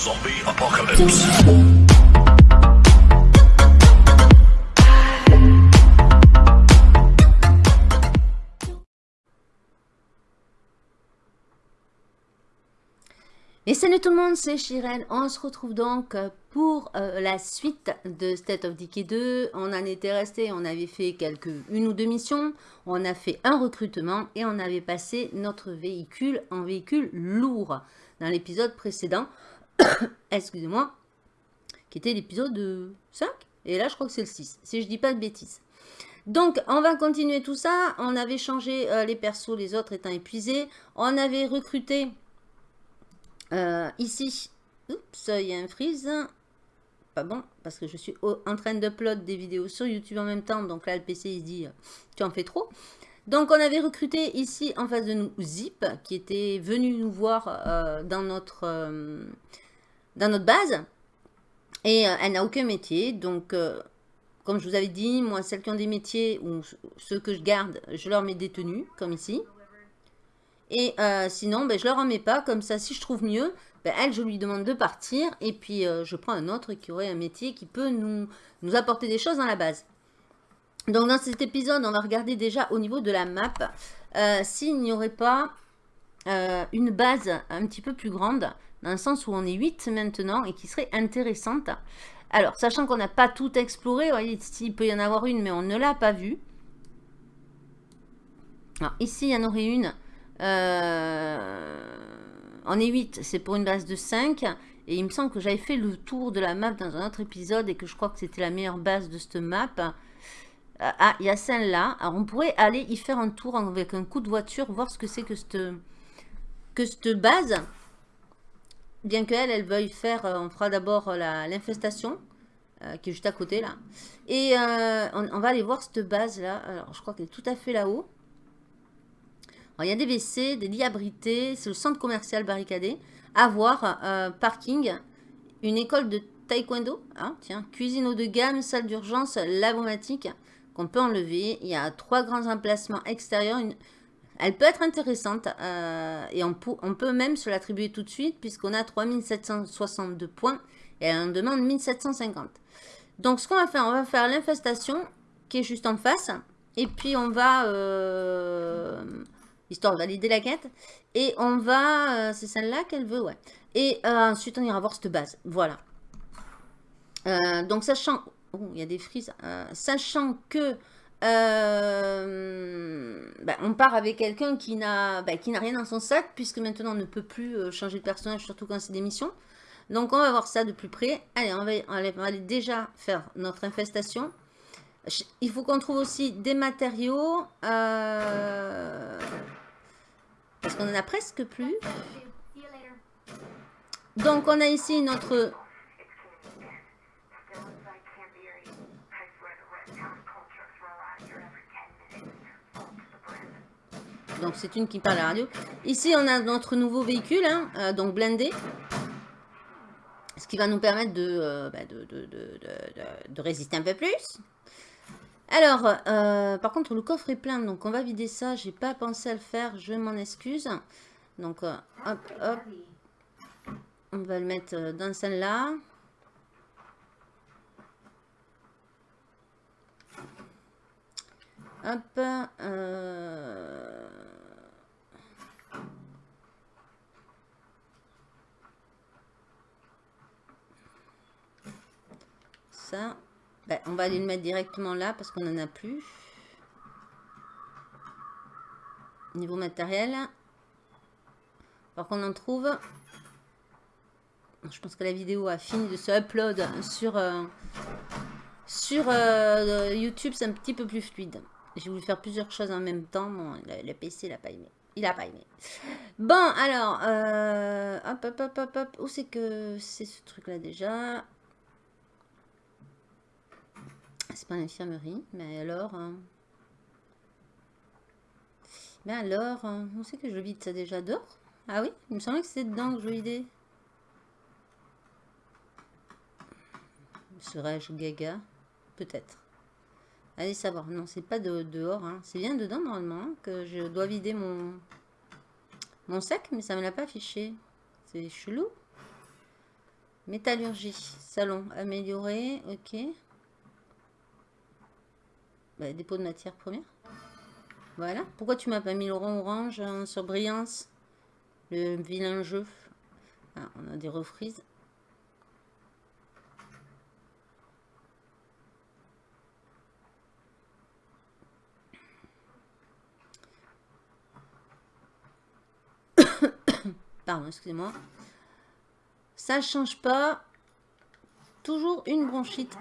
Zombie apocalypse. Et salut tout le monde, c'est Chirel. On se retrouve donc pour euh, la suite de State of Decay 2. On en était resté, on avait fait quelques une ou deux missions, on a fait un recrutement et on avait passé notre véhicule en véhicule lourd dans l'épisode précédent. Excusez-moi, qui était l'épisode 5. Et là, je crois que c'est le 6, si je dis pas de bêtises. Donc, on va continuer tout ça. On avait changé euh, les persos, les autres étant épuisés. On avait recruté euh, ici, oups, il y a un freeze. Pas bon, parce que je suis en train d'upload des vidéos sur YouTube en même temps. Donc là, le PC, il dit, euh, tu en fais trop. Donc, on avait recruté ici, en face de nous, Zip, qui était venu nous voir euh, dans, notre, dans notre base. Et elle n'a aucun métier. Donc, comme je vous avais dit, moi, celles qui ont des métiers, ou ceux que je garde, je leur mets des tenues, comme ici. Et euh, sinon, ben, je ne leur en mets pas. Comme ça, si je trouve mieux, ben, elle, je lui demande de partir. Et puis, euh, je prends un autre qui aurait un métier qui peut nous, nous apporter des choses dans la base. Donc, dans cet épisode, on va regarder déjà au niveau de la map. Euh, s'il n'y aurait pas une base un petit peu plus grande, dans le sens où on est 8 maintenant, et qui serait intéressante. Alors, sachant qu'on n'a pas tout exploré, il peut y en avoir une, mais on ne l'a pas vue. Alors, ici, il y en aurait une euh, on est 8, c'est pour une base de 5. Et il me semble que j'avais fait le tour de la map dans un autre épisode et que je crois que c'était la meilleure base de cette map. Ah, il y a celle-là. Alors, on pourrait aller y faire un tour avec un coup de voiture, voir ce que c'est que cette, que cette base. Bien qu'elle, elle veuille faire, euh, on fera d'abord l'infestation, qui est juste à côté, là. Et on, va aller voir cette base-là. Alors, je crois qu'elle est tout à fait là-haut il y a des WC, des lits abrités, c'est le centre commercial barricadé. Avoir, euh, parking, une école de taekwondo, hein, tiens, cuisine haut de gamme, salle d'urgence, lavomatique qu'on peut enlever. Il y a trois grands emplacements extérieurs. Elle peut être intéressante euh, et on, on, peut même se l'attribuer tout de suite puisqu'on a 3762 points et elle en demande 1750. Donc ce qu'on va faire, on va faire l'infestation qui est juste en face et puis on va... Euh, histoire de valider la quête. Et on va... Euh, c'est celle-là qu'elle veut, ouais. Et ensuite, on ira voir cette base. Voilà. Donc, sachant... Oh, il y a des frises. sachant que... Ben, on part avec quelqu'un qui n'a ben, qui n'a rien dans son sac, puisque maintenant on ne peut plus changer de personnage, surtout quand c'est des missions. Donc on va voir ça de plus près. Allez, on va, on va aller déjà faire notre infestation. Il faut qu'on trouve aussi des matériaux. Euh, parce qu'on en a presque plus. Donc, on a ici notre... Donc, c'est une qui parle à la radio. Ici, on a notre nouveau véhicule, hein, euh, donc blindé. Ce qui va nous permettre de, euh, bah, de résister un peu plus. Alors, euh, par contre, le coffre est plein, donc on va vider ça. J'ai pas pensé à le faire, je m'en excuse. Donc, euh, hop, hop. On va le mettre euh, dans celle-là. Hop. Ben, on va aller le mettre directement là parce qu'on n'en a plus. Niveau matériel. Alors qu'on en trouve. Je pense que la vidéo a fini de se upload sur, euh, sur euh, YouTube. C'est un petit peu plus fluide. J'ai voulu faire plusieurs choses en même temps. Bon, le, PC, il n'a pas aimé. Il n'a pas aimé. Bon, alors, euh, hop, hop, hop, hop, hop. Où c'est que c'est ce truc-là déjà? C'est pas l'infirmerie, mais alors... Hein. Mais alors, hein, on sait que je vide ça déjà dehors Ah oui, il me semblait que c'était dedans que je vidais. Serais-je gaga? Peut-être. Allez savoir. Non, c'est pas de, dehors. Hein. C'est bien dedans, normalement, que je dois vider mon, mon sac, mais ça me l'a pas affiché. C'est chelou. Métallurgie, salon, amélioré, ok. Bah, dépôt de matière première. Voilà. Pourquoi tu m'as pas mis le rond orange hein, sur brillance Le vilain jeu? Ah, on a des refrises. Pardon, excusez-moi. Ça change pas. Toujours une bronchite.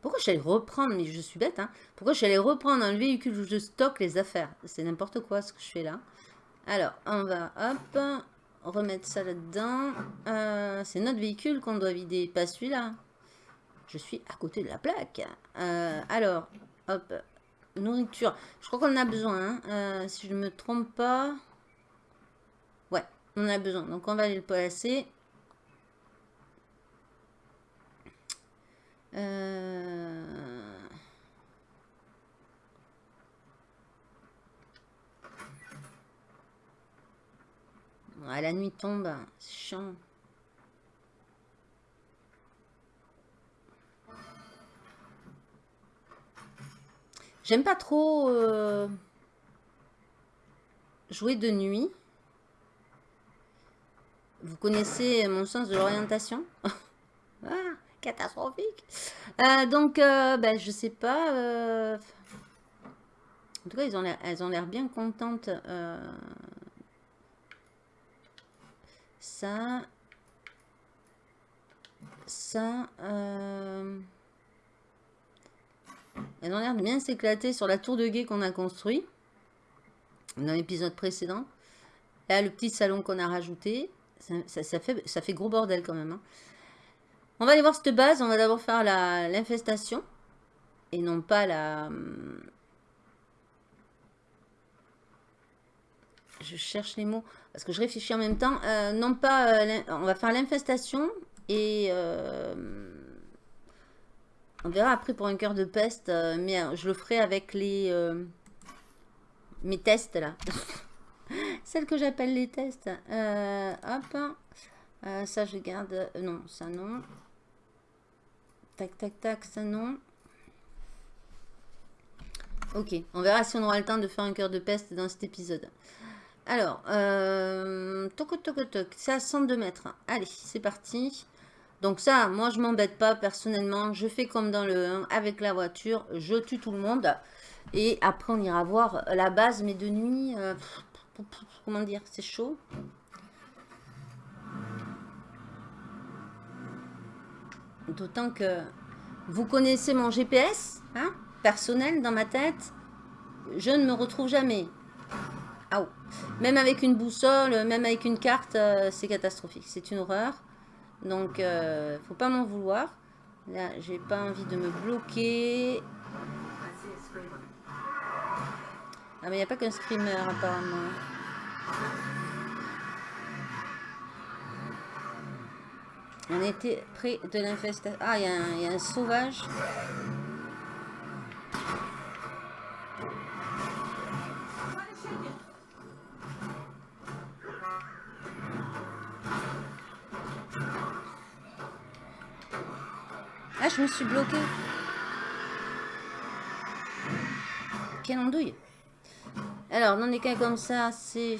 Pourquoi j'allais reprendre, mais je suis bête, hein Pourquoi j'allais reprendre un véhicule où je stocke les affaires? C'est n'importe quoi ce que je fais là. Alors, on va, hop, remettre ça là-dedans. Euh, c'est notre véhicule qu'on doit vider, pas celui-là. Je suis à côté de la plaque. Euh, alors, hop, nourriture. Je crois qu'on en a besoin, hein. euh, si je ne me trompe pas. Ouais, on a besoin. Donc, on va aller le placer. Euh... la nuit tombe, c'est chiant. J'aime pas trop euh, jouer de nuit. Vous connaissez mon sens de l'orientation? Ah catastrophique. Euh, donc, euh, ben, je sais pas. Euh, en tout cas, elles ont l'air bien contentes. Ça. Ça. Elles ont l'air de bien s'éclater sur la tour de guet qu'on a construit. Dans l'épisode précédent. Là, le petit salon qu'on a rajouté. Ça, fait, ça fait gros bordel quand même. Hein. On va aller voir cette base. On va d'abord faire l'infestation. Et non pas la... Hum, je cherche les mots. Parce que je réfléchis en même temps. Euh, non pas... Euh, on va faire l'infestation. Et... Euh, on verra après pour un cœur de peste. mais je le ferai avec les... mes tests là. Celles que j'appelle les tests. hop. ça je garde... non, ça non. Tac, tac, tac, ça non. Ok, on verra si on aura le temps de faire un cœur de peste dans cet épisode. Alors, euh, toc, toc, toc, c'est à 102 mètres. Allez, c'est parti. Donc ça, moi je m'embête pas personnellement. Je fais comme dans le 1 avec la voiture. Je tue tout le monde. Et après on ira voir la base. Mais de nuit, euh, comment dire, c'est chaud. D'autant que vous connaissez mon GPS, hein, personnel dans ma tête. Je ne me retrouve jamais. Même avec une boussole, même avec une carte, euh, c'est catastrophique. C'est une horreur. Donc, euh, faut pas m'en vouloir. Là, j'ai pas envie de me bloquer. Ah, mais il n'y a pas qu'un screamer, apparemment. On était près de l'infestation. Ah, il y, a un sauvage. Ah, je me suis bloqué. Quelle andouille. Alors, non est qu'un comme ça, c'est...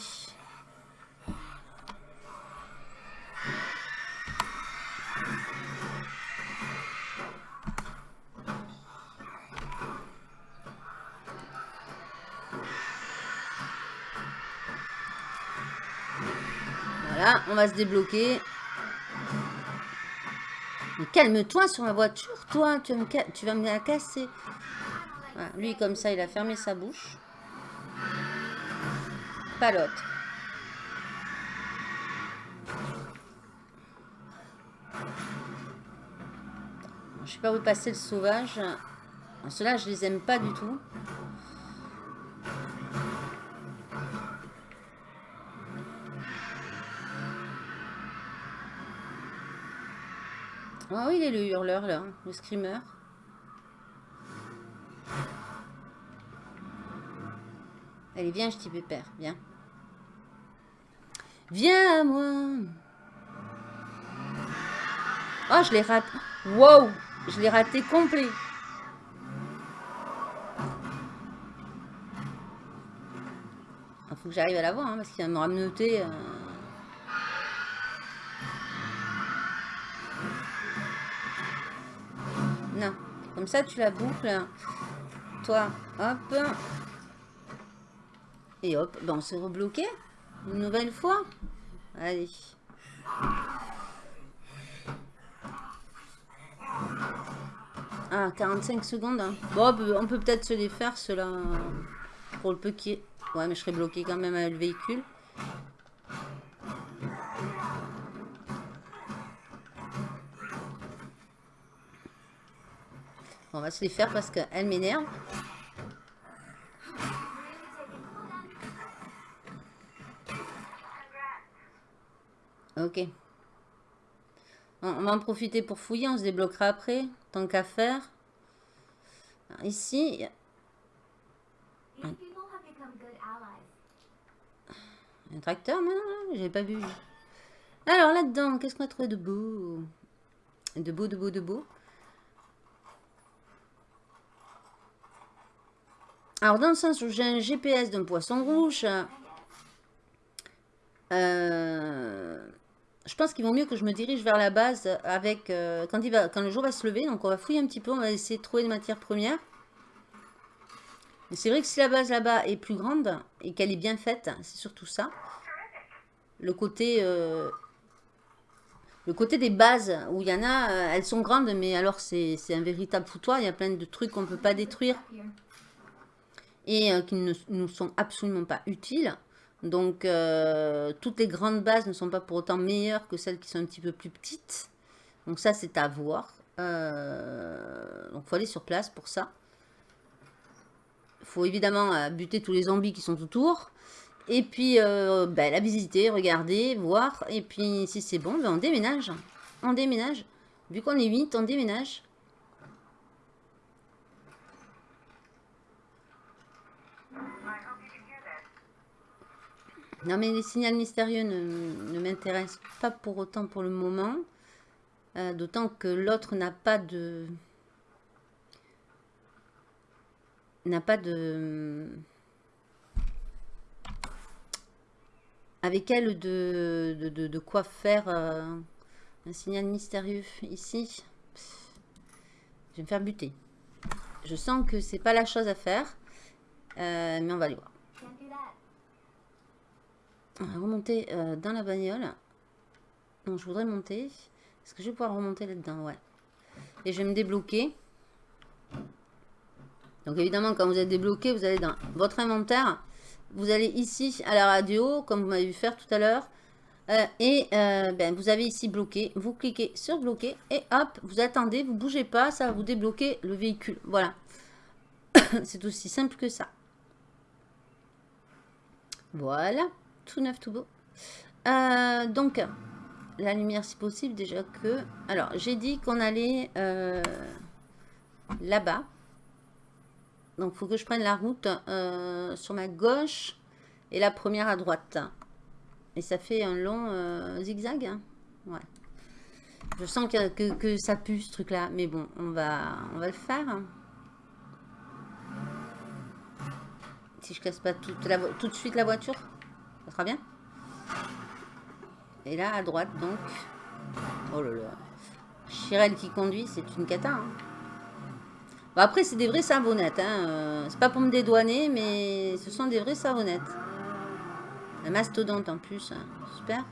va se débloquer. calme-toi sur la voiture, toi. Tu vas me, tu vas me la casser. lui, comme ça, il a fermé sa bouche. Pas l'autre. Je sais pas où passer le sauvage. Ceux-là, je les aime pas du tout. Ah oui, il est le hurleur, là, le screamer. Allez, viens, je t'y pépère, viens. Viens à moi. Oh, je l'ai raté. Wow, je l'ai raté complet. Il faut que j'arrive à l'avoir, hein, parce qu'il va me rameuter. Ça tu la boucles. Toi, hop. Et hop, ben on s'est rebloqué. Une nouvelle fois. Allez. Ah, 45 secondes. Hein. Bon, on peut peut-être se les faire, cela pour le peu qui. Ouais, mais je serais bloqué quand même avec le véhicule. Va se les faire parce qu'elle m'énerve. Ok. On va en profiter pour fouiller, on se débloquera après, tant qu'à faire. ici, un... un tracteur maintenant, j'ai pas vu. Alors là-dedans, qu'est-ce qu'on a trouvé de beau? De beau, de beau, de beau. Alors dans le sens où j'ai un GPS d'un poisson rouge, euh, je pense qu'il vaut mieux que je me dirige vers la base avec euh, quand, le jour va se lever. Donc on va fouiller un petit peu, on va essayer de trouver des matières premières. Mais c'est vrai que si la base là-bas est plus grande et qu'elle est bien faite, c'est surtout ça. Le côté, euh, le côté des bases où il y en a, elles sont grandes, mais alors c'est un véritable foutoir. Il y a plein de trucs qu'on ne peut pas détruire et qui ne nous sont absolument pas utiles. Donc, euh, toutes les grandes bases ne sont pas pour autant meilleures que celles qui sont un petit peu plus petites. Donc ça, c'est à voir. Euh, donc, il faut aller sur place pour ça. Il faut évidemment euh, buter tous les zombies qui sont autour. Et puis, ben, la visiter, regarder, voir. Et puis, si c'est bon, ben, on déménage. On déménage. Vu qu'on est 8, on déménage. Non, mais les signaux mystérieux ne, m'intéressent pas pour autant pour le moment. Euh, d'autant que l'autre n'a pas de... N'a pas de... Avec elle de, de, quoi faire euh, un signal mystérieux ici. Je vais me faire buter. Je sens que c'est pas la chose à faire. Euh, mais on va aller voir. Remonter euh, dans la bagnole. Non, je voudrais monter. Est-ce que je vais pouvoir remonter là-dedans? Ouais. Et je vais me débloquer. Donc évidemment, quand vous êtes débloqué, vous allez dans votre inventaire. Vous allez ici à la radio, comme vous m'avez vu faire tout à l'heure. Euh, et euh, ben, vous avez ici bloqué. Vous cliquez sur bloquer et hop, vous attendez, vous bougez pas, ça va vous débloquer le véhicule. Voilà. C'est aussi simple que ça. Voilà tout neuf, tout beau. Euh, donc, la lumière si possible, déjà que... Alors, j'ai dit qu'on allait euh, là-bas. Donc, faut que je prenne la route euh, sur ma gauche et la première à droite. Et ça fait un long zigzag. Hein. ouais. Je sens que, que, ça pue, ce truc-là. Mais bon, on va, on va le faire. Si je casse pas tout de suite la voiture. Ça sera bien. Et là, à droite, donc... Oh là là. Chirel qui conduit, c'est une cata. Hein. Bon, après, c'est des vraies savonnettes. Hein. Euh, c'est pas pour me dédouaner, mais ce sont des vraies savonnettes. La mastodonte en plus. Hein. Super.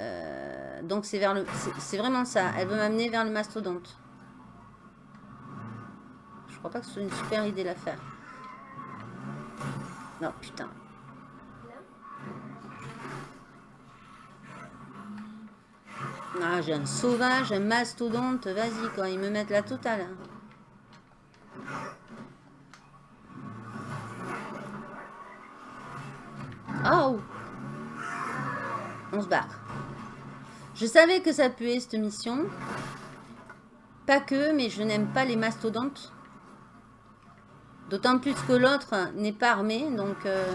Euh, donc, c'est vers le... C'est vraiment ça. Elle veut m'amener vers le mastodonte. Je crois pas que ce soit une super idée à faire. Non, putain. Ah, j'ai un sauvage, un mastodonte. Vas-y, quoi. Ils me mettent la totale. Oh On se barre. Je savais que ça puait, cette mission. Pas que, mais je n'aime pas les mastodontes. D'autant plus que l'autre n'est pas armé, donc... Euh,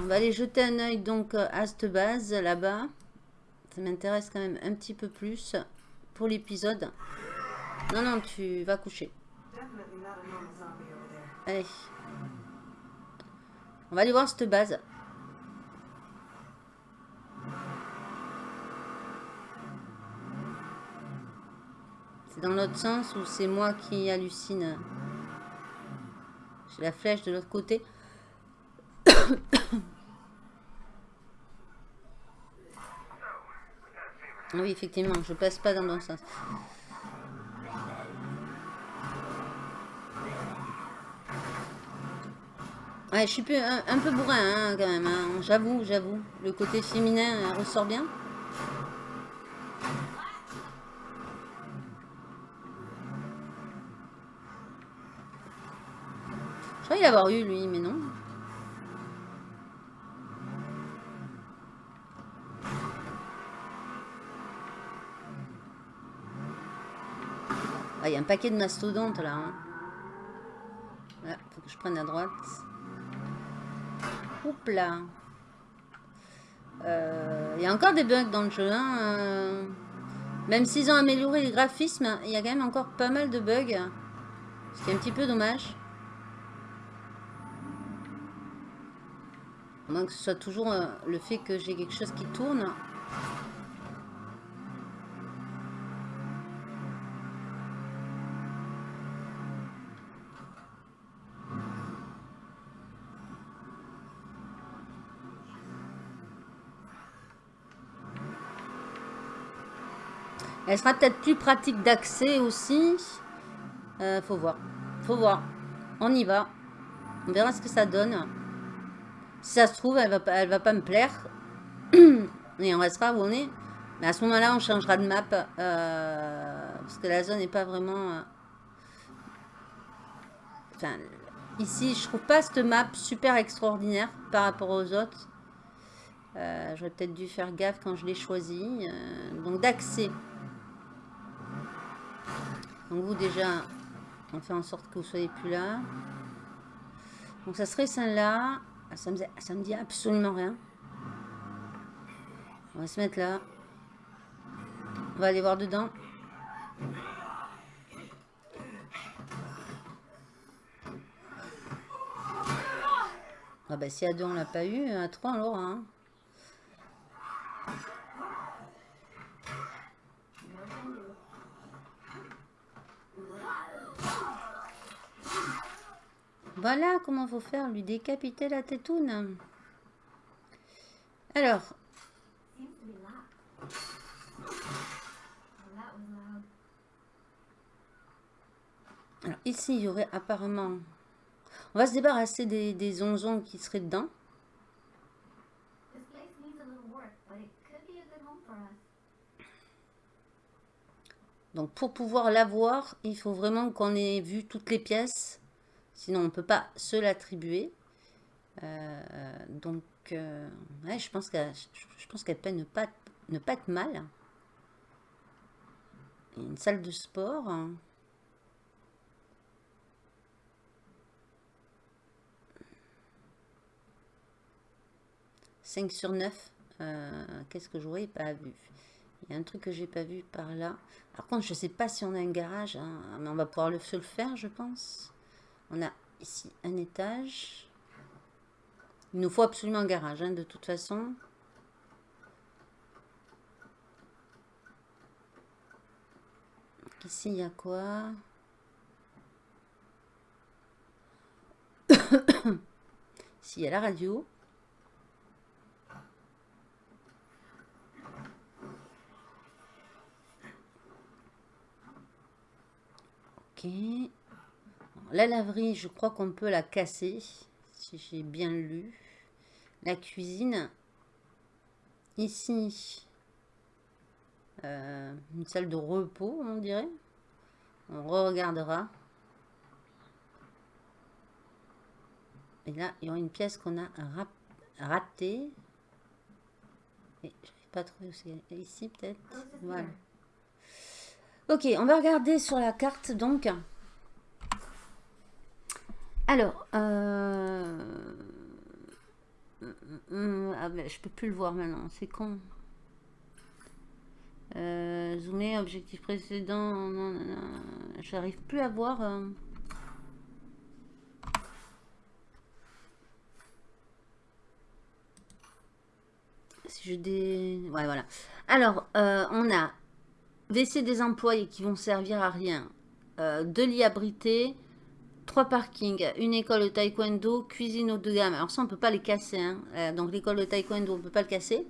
On va aller jeter un œil donc à cette base là-bas. Ça m'intéresse quand même un petit peu plus pour l'épisode. Non, non, tu vas coucher. Allez. On va aller voir cette base. C'est dans l'autre sens ou c'est moi qui hallucine? J'ai la flèche de l'autre côté. oui, effectivement, je passe pas dans le sens. Ouais, je suis un, peu bourrin hein, quand même, hein. j'avoue, j'avoue. Le côté féminin euh, ressort bien. Croyais l'avoir eu lui, mais non. Ah, il y a un paquet de mastodontes là. Hein. faut que je prenne à droite. Oups là. Euh, il y a encore des bugs dans le jeu. Hein, euh. Même s'ils ont amélioré les graphismes, il y a quand même encore pas mal de bugs. Ce qui est un petit peu dommage. Moins que ce soit toujours euh, le fait que j'ai quelque chose qui tourne. Elle sera peut-être plus pratique d'accès aussi. Euh, faut voir. Faut voir. On y va. On verra ce que ça donne. Si ça se trouve, elle va, elle va pas me plaire. Et on restera où on est. Mais à ce moment-là, on changera de map. Euh, parce que la zone n'est pas vraiment... Euh, enfin, ici, je trouve pas cette map super extraordinaire par rapport aux autres. Euh, J'aurais peut-être dû faire gaffe quand je l'ai choisi. donc d'accès. Donc vous déjà, on fait en sorte que vous soyez plus là. Donc ça serait celle-là. Ah, ça me, dit absolument rien. On va se mettre là. On va aller voir dedans. Ah bah si à deux on l'a pas eu, à trois on l'aura. Hein. Voilà comment faut faire, lui décapiter la tétoune. Alors. Alors ici, il y aurait apparemment... On va se débarrasser des, des qui seraient dedans. Donc pour pouvoir l'avoir, il faut vraiment qu'on ait vu toutes les pièces. Sinon, on ne peut pas se l'attribuer. Euh, donc, euh, je pense qu'elle peut ne pas, ne pas être mal. une salle de sport. 5 sur 9. Euh, qu'est-ce que j'aurais pas vu? Il y a un truc que j'ai pas vu par là. Par contre, je sais pas si on a un garage. Hein, mais on va pouvoir se le faire, je pense. On a ici un étage. Il nous faut absolument un garage, hein, de toute façon. Ici, il y a quoi? Ici, il y a la radio. Ok. La laverie, je crois qu'on peut la casser, si j'ai bien lu. La cuisine. Ici, euh, une salle de repos, on dirait. On regardera. Et là, il y aura une pièce qu'on a ratée. Et je n'arrive pas à trouver où c'est. Ici, peut-être. Voilà. Ok, on va regarder sur la carte, donc. Alors, euh, ah ben, je peux plus le voir maintenant, c'est con. Euh, zoomer, objectif précédent, j'arrive plus à voir. Euh. Si je dé... Ouais, voilà. Alors, euh, on a WC des employés qui vont servir à rien. Euh, deux lits abrités, trois parkings, une école de taekwondo, cuisine haut de gamme. Alors ça, on ne peut pas les casser. Hein. Euh, donc l'école de taekwondo, on ne peut pas le casser.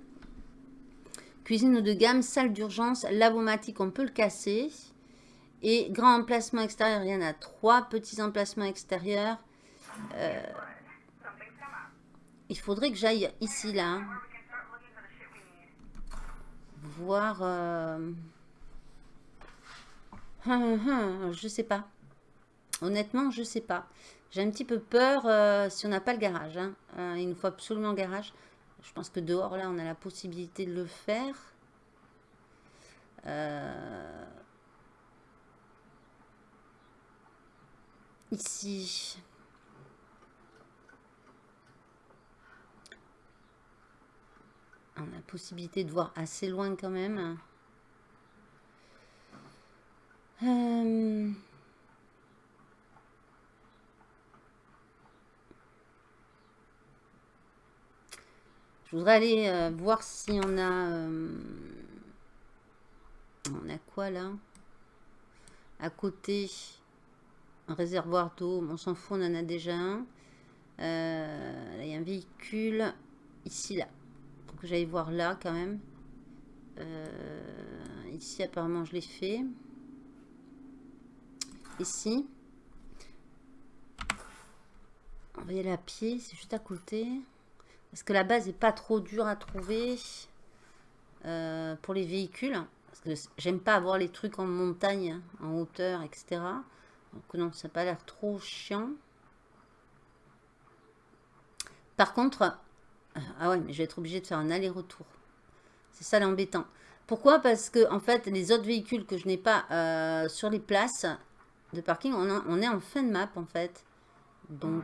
Cuisine haut de gamme, salle d'urgence, lavomatique, on peut le casser. Et grand emplacement extérieur, il y en a trois petits emplacements extérieurs. Euh, il faudrait que j'aille ici, là. Hein. Voir... Hum, hum, je sais pas. Honnêtement, je sais pas. J'ai un petit peu peur euh, si on n'a pas le garage. Hein. Euh, il nous faut absolument le garage. Je pense que dehors, là, on a la possibilité de le faire. Euh, ici. On a la possibilité de voir assez loin quand même. Je voudrais aller euh, voir si on a... Euh, on a quoi là? À côté, un réservoir d'eau. On s'en fout, on en a déjà un. il y a un véhicule ici, là. Faut que j'aille voir là quand même. ici, apparemment, je l'ai fait ici. On va y aller à pied, c'est juste à côté. Parce que la base n'est pas trop dure à trouver euh, pour les véhicules. Parce que j'aime pas avoir les trucs en montagne, en hauteur, etc. Donc non, ça n'a pas l'air trop chiant. Par contre, euh, ah ouais, mais je vais être obligé de faire un aller-retour. C'est ça l'embêtant. Pourquoi? Parce que en fait, les autres véhicules que je n'ai pas euh, sur les places, de parking. On, est en fin de map, en fait. Donc...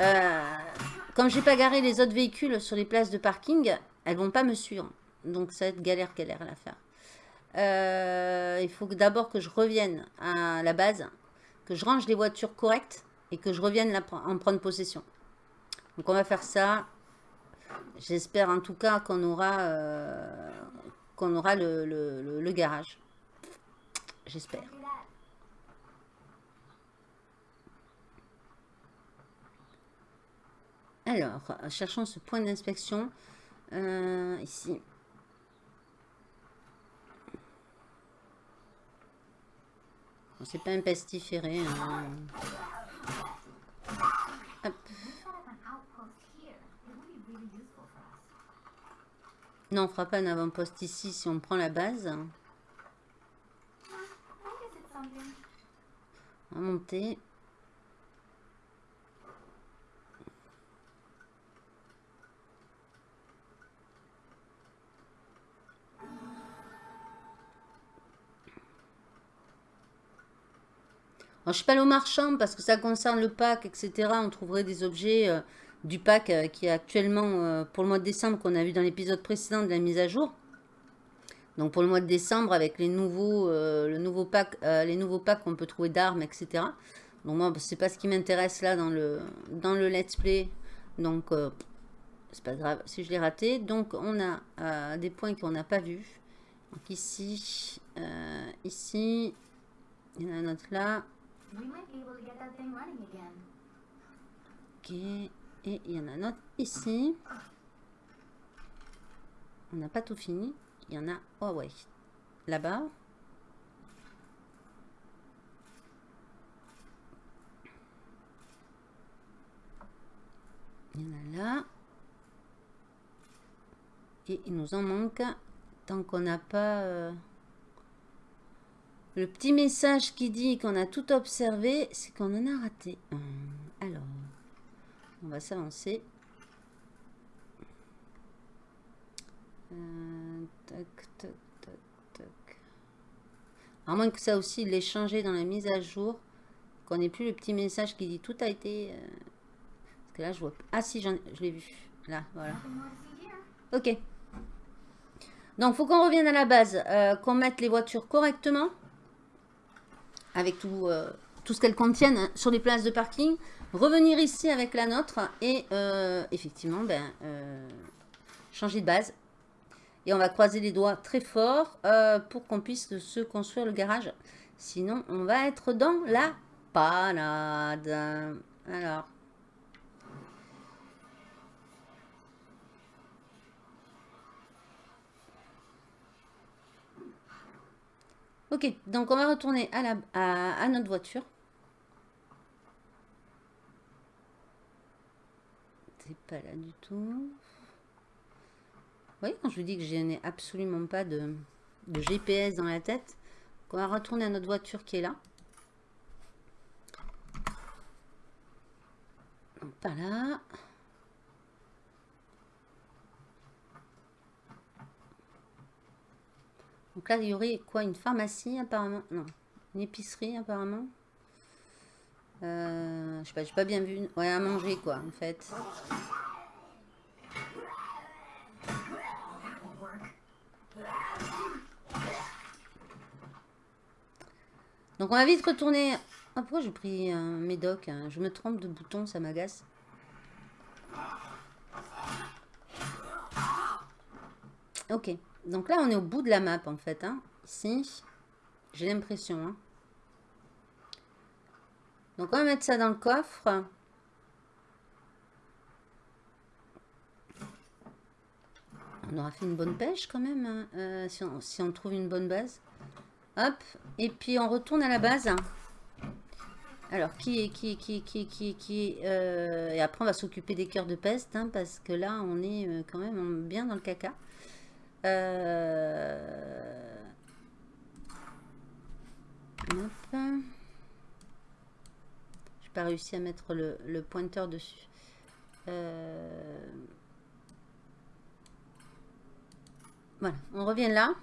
euh, comme j'ai pas garé les autres véhicules sur les places de parking, elles vont pas me suivre. Donc ça va être galère, galère à la faire. Euh, il faut d'abord que je revienne à la base, que je range les voitures correctes et que je revienne en prendre possession. Donc on va faire ça. J'espère en tout cas qu'on aura, qu'on aura le garage. J'espère. Alors, cherchons ce point d'inspection. Euh, ici. C'est pas un pestiféré. Hein. Non, on fera pas un avant-poste ici si on prend la base. On va monter. Je ne suis pas allée au marchand parce que ça concerne le pack, etc. On trouverait des objets euh, du pack euh, qui est actuellement euh, pour le mois de décembre qu'on a vu dans l'épisode précédent de la mise à jour. Donc pour le mois de décembre, avec les nouveaux, le nouveau pack, les nouveaux packs qu'on peut trouver d'armes, etc. Donc moi, c'est pas ce qui m'intéresse là dans le, dans le let's play. Donc c'est pas grave si je l'ai raté. Donc on a des points qu'on n'a pas vus. Donc ici, ici, il y en a un autre là. Ok, et il y en a un autre ici. On n'a pas tout fini. Il y en a, oh ouais, là-bas. Il y en a là. Et il nous en manque tant qu'on n'a pas euh, le petit message qui dit qu'on a tout observé, c'est qu'on en a raté. Alors, on va s'avancer. Euh, tac, tac, tac, tac. À moins que ça aussi, l'ait changé dans la mise à jour. qu'on n'ait plus le petit message qui dit tout a été... Euh, parce que là, je vois... Ah si, je l'ai vu. Là, voilà. Ok. Donc, faut qu'on revienne à la base. Euh, qu'on mette les voitures correctement. Avec tout, euh, tout ce qu'elles contiennent hein, sur les places de parking. Revenir ici avec la nôtre. Et effectivement, ben, changer de base. Et on va croiser les doigts très fort pour qu'on puisse se construire le garage. Sinon, on va être dans la panade. Alors. Ok, donc on va retourner à, notre voiture. C'est pas là du tout. Vous voyez, quand je vous dis que je n'ai absolument pas de, GPS dans la tête, on va retourner à notre voiture qui est là. Donc, par là. Donc là, il y aurait quoi Une pharmacie apparemment? Non. Une épicerie apparemment? Euh, Je sais pas, j'ai pas bien vu. Ouais, à manger quoi en fait. Donc on va vite retourner... Ah, pourquoi j'ai pris un médoc hein? Je me trompe de bouton, ça m'agace. Ok. Donc là, on est au bout de la map, en fait. Hein. Ici, j'ai l'impression. Hein. Donc on va mettre ça dans le coffre. On aura fait une bonne pêche quand même, hein, euh, si on trouve une bonne base. Hop. Et puis on retourne à la base. Alors, qui est, qui qui qui qui qui euh, Et après, on va s'occuper des cœurs de peste, hein, parce que là, on est euh, quand même bien dans le caca. Euh... Hop. J'ai pas réussi à mettre le, le pointeur dessus. Euh... Voilà, on revient là.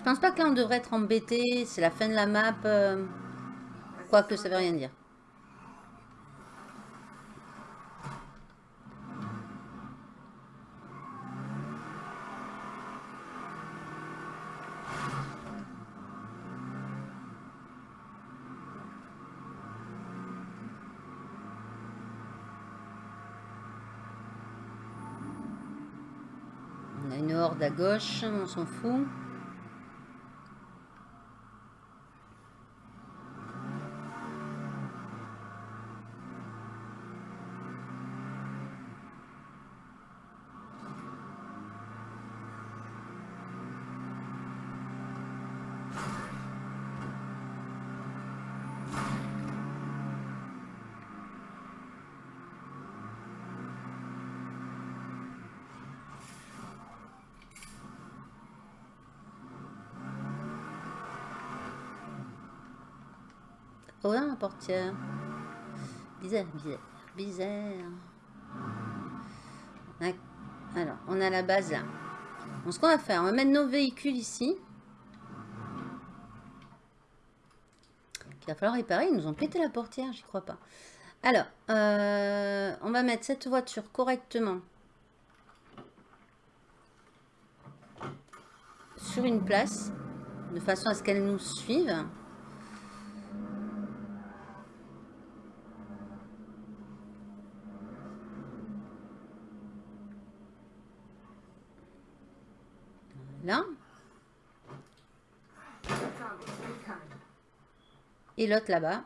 Je pense pas que là on devrait être embêté. C'est la fin de la map. Euh, quoique ça veut rien dire. On a une horde à gauche, on s'en fout. Portière. Bizarre, bizarre, bizarre. Alors, on a la base là. ce qu'on va faire, on va mettre nos véhicules ici. Il va falloir réparer. Ils nous ont pété la portière, j'y crois pas. Alors, euh, on va mettre cette voiture correctement sur une place, de façon à ce qu'elle nous suive. Là. L'autre là-bas.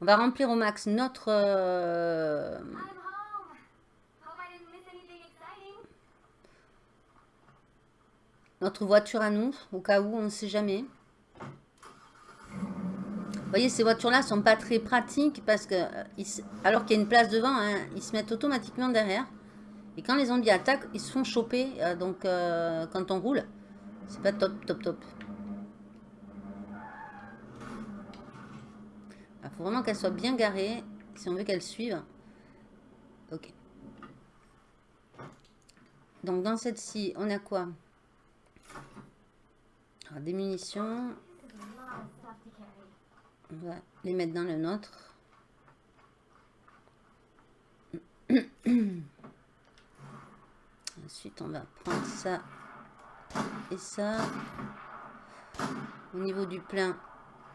On va remplir au max notre... Euh, notre voiture à nous, au cas où, on ne sait jamais. Voyez, ces voitures-là sont pas très pratiques parce que, euh, alors qu'il y a une place devant, hein, ils se mettent automatiquement derrière. Et quand les zombies attaquent, ils se font choper. Euh, donc, quand on roule, c'est pas top, top, top. Il vraiment qu'elle soit bien garée si on veut qu'elle suive. Ok. Donc dans celle-ci, on a quoi? Des munitions. On va les mettre dans le nôtre. Ensuite, on va prendre ça et ça. Au niveau du plein,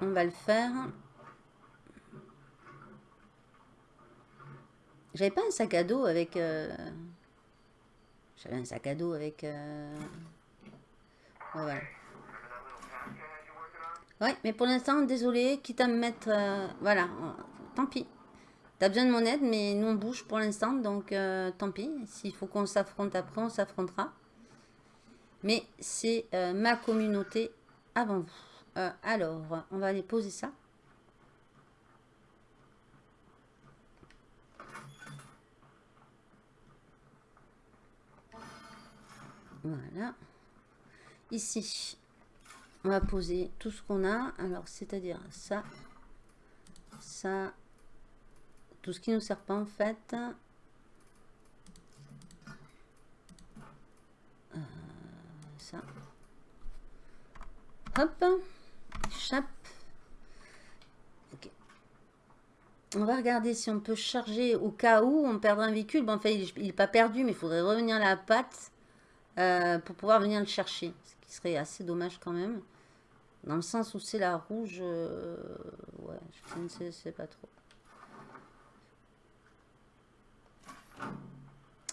on va le faire. J'avais pas un sac à dos avec... Euh, j'avais un sac à dos avec... Euh, voilà. Ouais, mais pour l'instant, désolé, quitte à me mettre... Euh, voilà, tant pis. T'as besoin de mon aide, mais nous on bouge pour l'instant, donc tant pis. S'il faut qu'on s'affronte après, on s'affrontera. Mais c'est ma communauté avant vous. alors, on va aller poser ça. Voilà. Ici, on va poser tout ce qu'on a. Alors, c'est-à-dire ça, ça, tout ce qui nous sert pas en fait. Euh, ça. Hop. Chape. Ok. On va regarder si on peut charger au cas où on perdra un véhicule. Bon, en fait, il n'est pas perdu, mais il faudrait revenir à la patte. Euh, pour pouvoir venir le chercher. Ce qui serait assez dommage quand même. Dans le sens où c'est la rouge, euh, ouais, je ne sais pas trop.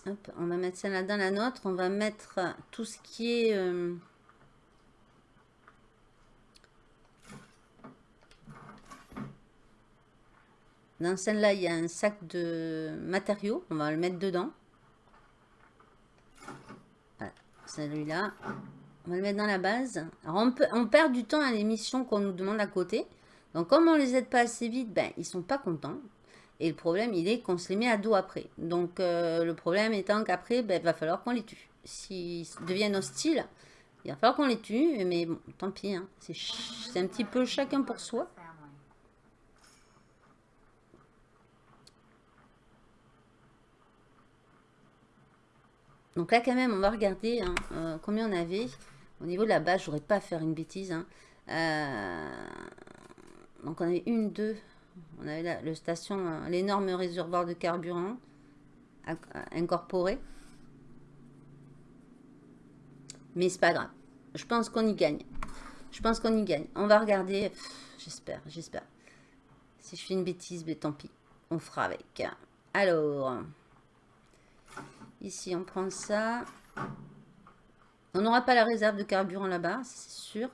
Hop, on va mettre celle-là dans la nôtre. On va mettre tout ce qui est... Euh, dans celle-là, il y a un sac de matériaux. On va le mettre dedans. Celui-là. On va le mettre dans la base. Alors, on, perd du temps à les missions qu'on nous demande à côté. Donc, comme on les aide pas assez vite, ben, ils sont pas contents. Et le problème, il est qu'on se les met à dos après. Donc, euh, le problème étant qu'après, ben, il va falloir qu'on les tue. S'ils deviennent hostiles, il va falloir qu'on les tue. Mais bon, tant pis. Hein. C'est un petit peu chacun pour soi. Donc là, quand même, on va regarder hein, euh, combien on avait. Au niveau de la base, je voudrais pas faire une bêtise. Hein. Euh, donc on avait une, deux. On avait le station, euh, l'énorme réservoir de carburant incorporé. Mais c'est pas grave. Je pense qu'on y gagne. Je pense qu'on y gagne. On va regarder. J'espère, j'espère. Si je fais une bêtise, mais tant pis. On fera avec. Alors... Ici, on prend ça. On n'aura pas la réserve de carburant là-bas, c'est sûr.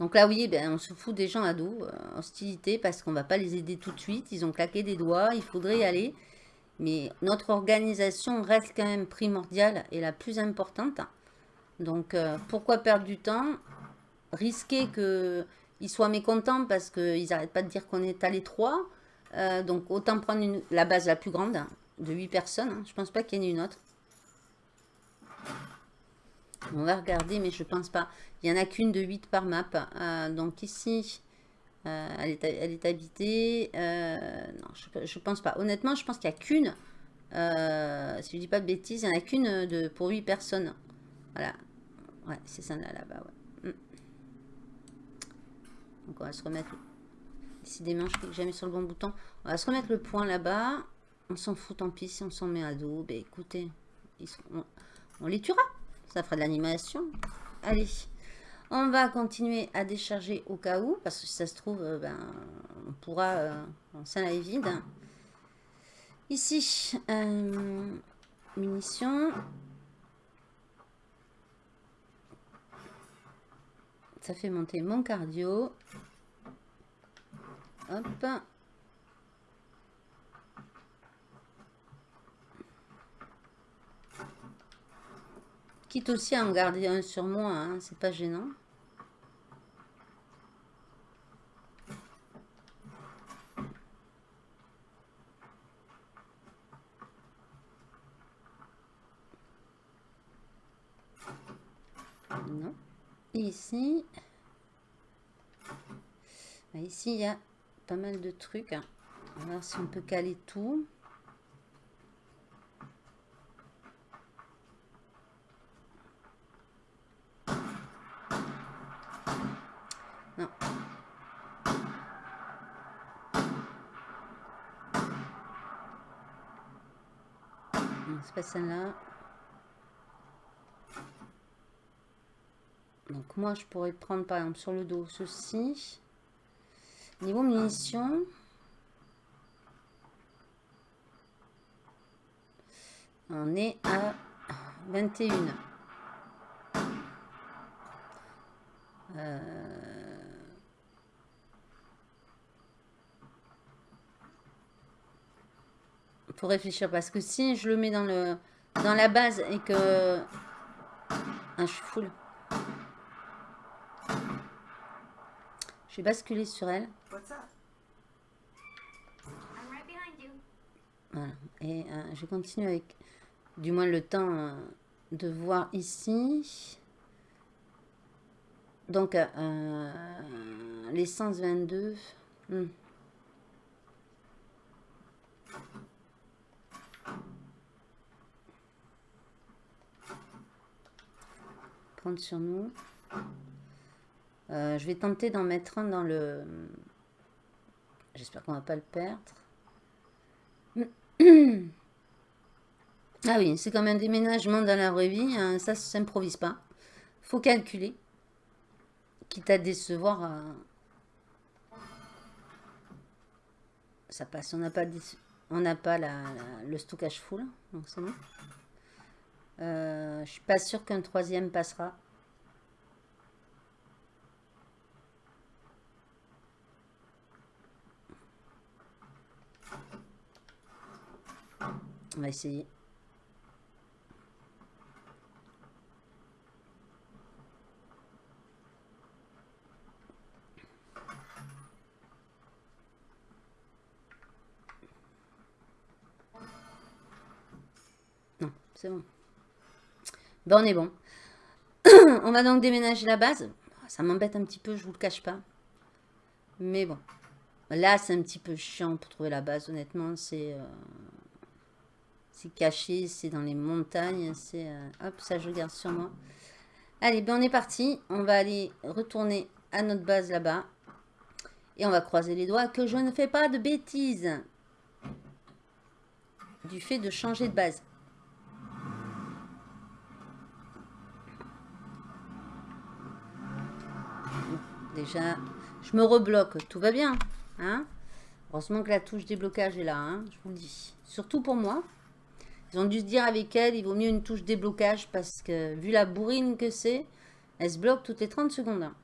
Donc là, oui, ben, on se fout des gens à dos, euh, hostilité, parce qu'on ne va pas les aider tout de suite. Ils ont claqué des doigts, il faudrait y aller. Mais notre organisation reste quand même primordiale et la plus importante. Donc, euh, pourquoi perdre du temps? Risquer que ils soient mécontents parce qu'ils n'arrêtent pas de dire qu'on est à l'étroit. Euh, donc autant prendre la base la plus grande, de 8 personnes. Hein. Je pense pas qu'il y en ait une autre. On va regarder, mais je pense pas. Il n'y en a qu'une de 8 par map. Euh, donc ici, euh, elle, est, habitée. non, je, ne pense pas. Honnêtement, je pense qu'il n'y a qu'une. si je dis pas de bêtises, il n'y en a qu'une pour 8 personnes. Voilà. Ouais, c'est ça là, là-bas. Ouais. Donc on va se remettre... Décidément, je clique jamais sur le bon bouton. On va se remettre le point là-bas. On s'en fout, tant pis, si on s'en met à dos. Ben écoutez, on, les tuera. Ça fera de l'animation. Allez, on va continuer à décharger au cas où. Parce que si ça se trouve, euh, ben, on pourra... Euh, est vide. Ici, euh, munitions. Ça fait monter mon cardio. Hop. Quitte aussi à en garder un sur moi, hein, c'est pas gênant. Ici, Ah, ici, il y a pas mal de trucs. On va voir si on peut caler tout. Non. C'est pas celle-là. Donc moi, je pourrais prendre par exemple sur le dos ceci. Niveau munitions. On est à 21. Euh... Faut réfléchir parce que si je le mets dans le dans la base et que ah, je suis full. Je vais basculer sur elle. Voilà. Et euh, je continue avec du moins le temps euh, de voir ici. Donc, euh, l'essence 22. Hmm. Prendre sur nous. Euh, je vais tenter d'en mettre un dans le... J'espère qu'on va pas le perdre. Ah oui, c'est comme un déménagement dans la vraie vie. Hein, ça, ça s'improvise pas. faut calculer. Quitte à décevoir. Euh, ça passe. On n'a pas, le stockage full. Donc bon. Euh, suis pas sûr qu'un troisième passera. On va essayer. Non, c'est bon. Bon, on est bon. on va donc déménager la base. Ça m'embête un petit peu, je vous le cache pas. Mais bon. Là, c'est un petit peu chiant pour trouver la base, honnêtement. C'est... Euh, c'est caché, c'est dans les montagnes. C'est euh, Hop, ça je garde sur moi. Allez, ben on est parti. On va aller retourner à notre base là-bas. Et on va croiser les doigts que je ne fais pas de bêtises. Du fait de changer de base. Déjà, je me rebloque. Tout va bien. Hein? Heureusement que la touche déblocage est là. Hein, je vous le dis. Surtout pour moi. Ils ont dû se dire avec elle, il vaut mieux une touche déblocage parce que vu la bourrine que c'est, elle se bloque toutes les 30 secondes. Hein.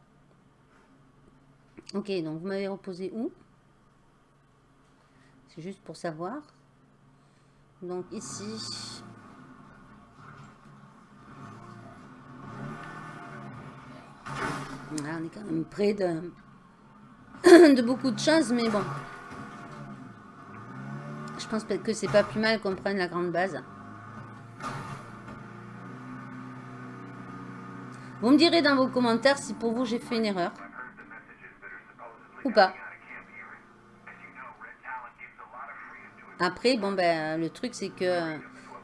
Ok, donc vous m'avez reposé où? C'est juste pour savoir. Donc ici. on est quand même près de, de beaucoup de choses, mais bon. Je pense peut-être que c'est pas plus mal qu'on prenne la grande base. Vous me direz dans vos commentaires si pour vous j'ai fait une erreur. Ou pas. Après, bon ben, le truc c'est que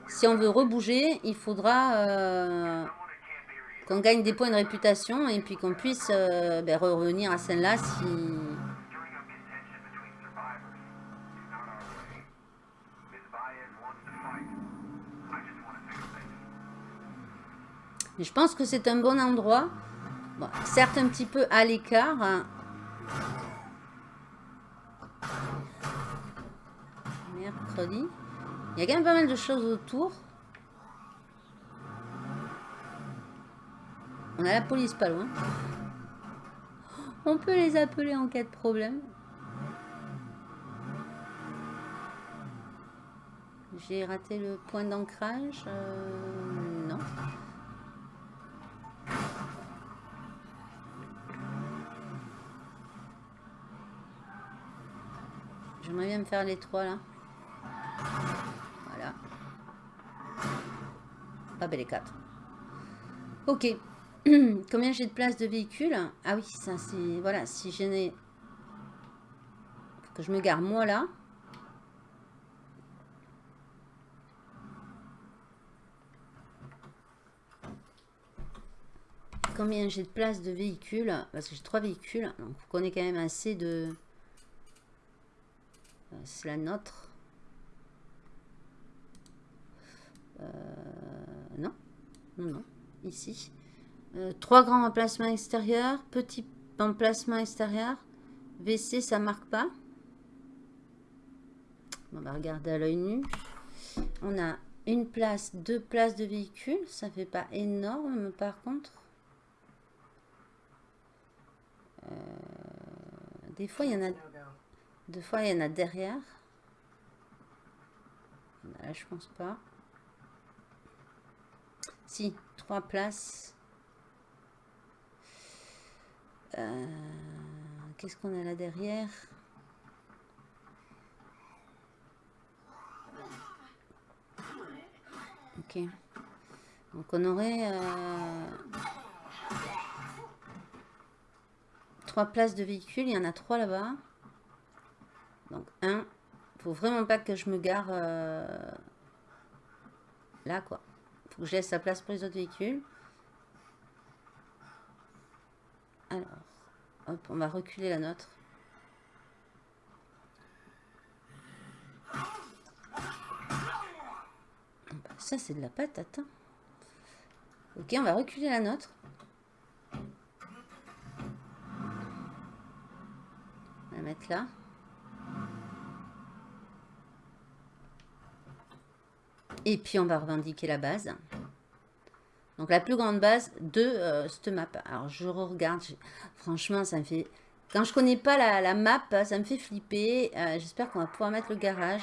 si on veut rebouger, il faudra euh, qu'on gagne des points de réputation et puis qu'on puisse euh, ben, revenir à celle-là si, Mais je pense que c'est un bon endroit. certes, un petit peu à l'écart. Hein. Mercredi. Il y a quand même pas mal de choses autour. On a la police pas loin. On peut les appeler en cas de problème. J'ai raté le point d'ancrage. Euh, J'aimerais bien me faire les trois là. Voilà. Ah ben les quatre. Ok. Combien j'ai de place de véhicule Ah oui, ça c'est... Voilà, si je n'ai que je me gare moi là. Combien j'ai de place de véhicules? Parce que j'ai trois véhicules. Donc, vous connaissez quand même assez de... Euh, c'est la nôtre. Euh, non. Non. Ici. Euh, trois grands emplacements extérieurs. Petit emplacement extérieur. WC, ça marque pas. On va regarder à l'œil nu. On a une place, deux places de véhicules. Ça fait pas énorme par contre. Des fois, il y en a... Deux fois, il y en a derrière. Là, je pense pas. Si, trois places. Euh, qu'est-ce qu'on a là derrière? Ok. Donc on aurait euh, trois places de véhicules. Il y en a trois là-bas. Donc un. Faut vraiment pas que je me gare euh, là quoi. Faut que je laisse la place pour les autres véhicules. Alors, hop, on va reculer la nôtre. Ça, c'est de la patate. Hein. Ok, on va reculer la nôtre. On va la mettre là. Et puis, on va revendiquer la base. Donc la plus grande base de euh, cette map. Alors je regarde, franchement ça me fait... Quand je connais pas la, map, ça me fait flipper. Euh, j'espère qu'on va pouvoir mettre le garage.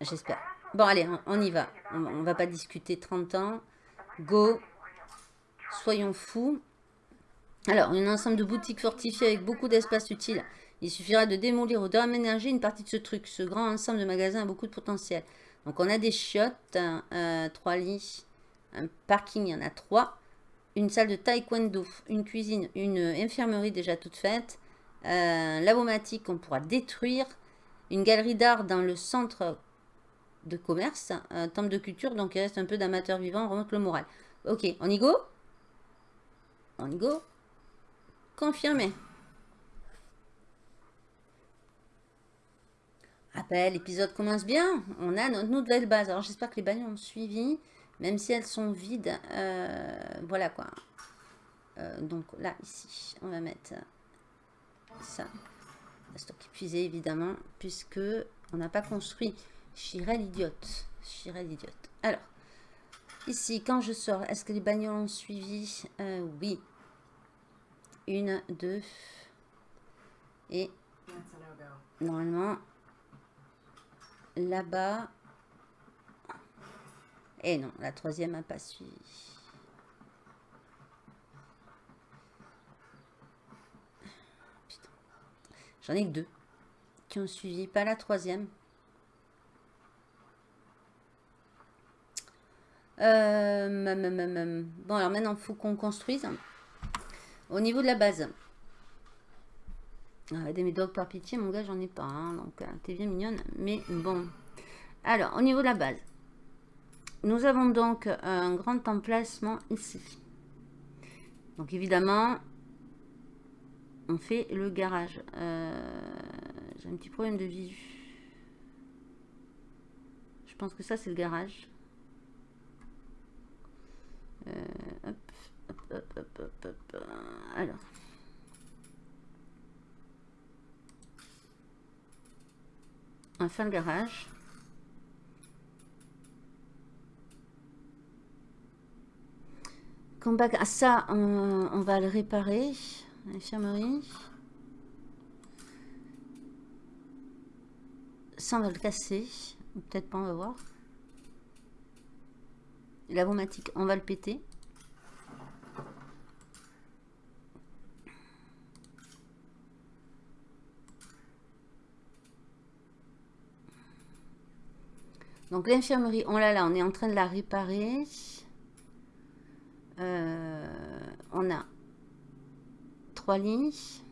J'espère. Bon allez, on, y va. On, on va pas discuter 30 ans. Go. Soyons fous. Alors, un ensemble de boutiques fortifiées avec beaucoup d'espace utile. Il suffira de démolir ou d'aménager une partie de ce truc. Ce grand ensemble de magasins a beaucoup de potentiel. Donc on a des chiottes, trois lits, un parking, il y en a trois. Une salle de taekwondo, une cuisine, une infirmerie déjà toute faite. Euh, lavomatique qu'on pourra détruire. Une galerie d'art dans le centre de commerce. Un temple de culture, donc il reste un peu d'amateurs vivants, on remonte le moral. Ok, on y go? On y go? Confirmé. Rappel, l'épisode commence bien. On a notre nouvelle base. Alors j'espère que les bagnoles ont suivi, même si elles sont vides. Euh, voilà quoi. Euh, donc là, ici, on va mettre ça. Stock épuisé évidemment, puisque on n'a pas construit. Chirel idiote. Chirel idiote. Alors, ici, quand je sors, est-ce que les bagnoles ont suivi? Euh, Oui. Une, deux. Et normalement, là-bas. Et eh non, la troisième n'a pas suivi. J'en ai que deux qui ont suivi, pas la troisième. Euh, bon, alors maintenant, il faut qu'on construise. Au niveau de la base. Ah, des médocs par pitié, mon gars, j'en ai pas. Hein, donc, euh, t'es bien mignonne. Mais bon. Alors, au niveau de la base. Nous avons donc un grand emplacement ici. Donc, évidemment, on fait le garage. Euh, j'ai un petit problème de visu. Je pense que ça, c'est le garage. Euh, hop, hop, hop, hop, hop. Alors. Un fin garage. Combat, ah, ça, on, va le réparer. L'infirmerie. Ça, on va le casser. Peut-être pas, on va voir. La on va le péter. Donc l'infirmerie, on l'a là, on est en train de la réparer. Euh, on a trois lits.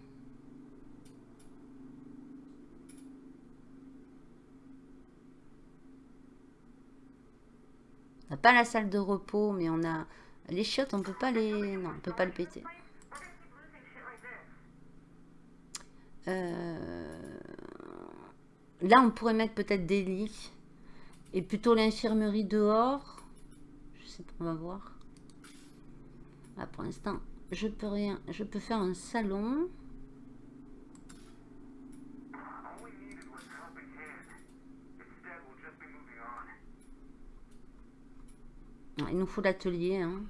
On n'a pas la salle de repos, mais on a les chiottes, on peut pas les... Non, on peut pas le péter. Euh, là, on pourrait mettre peut-être des lits. Et plutôt l'infirmerie dehors. Je sais pas, on va voir. Là, pour l'instant, je peux rien. Je peux faire un salon. Il nous faut l'atelier. Hein.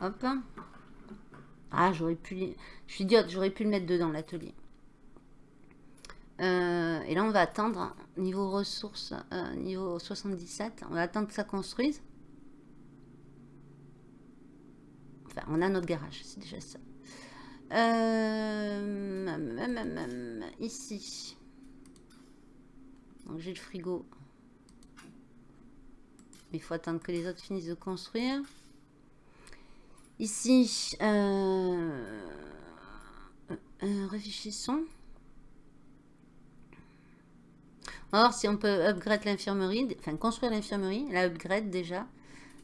Hop. Ah, j'aurais pu... Je suis idiote, j'aurais pu le mettre dedans, l'atelier. Euh, et là, on va attendre, niveau ressources, euh, niveau 77, on va attendre que ça construise. Enfin, on a notre garage, c'est déjà ça. Euh, ici. Donc, j'ai le frigo. Il faut attendre que les autres finissent de construire. Ici, euh, réfléchissons. Voir si on peut upgrade l'infirmerie, enfin construire l'infirmerie, la upgrade déjà.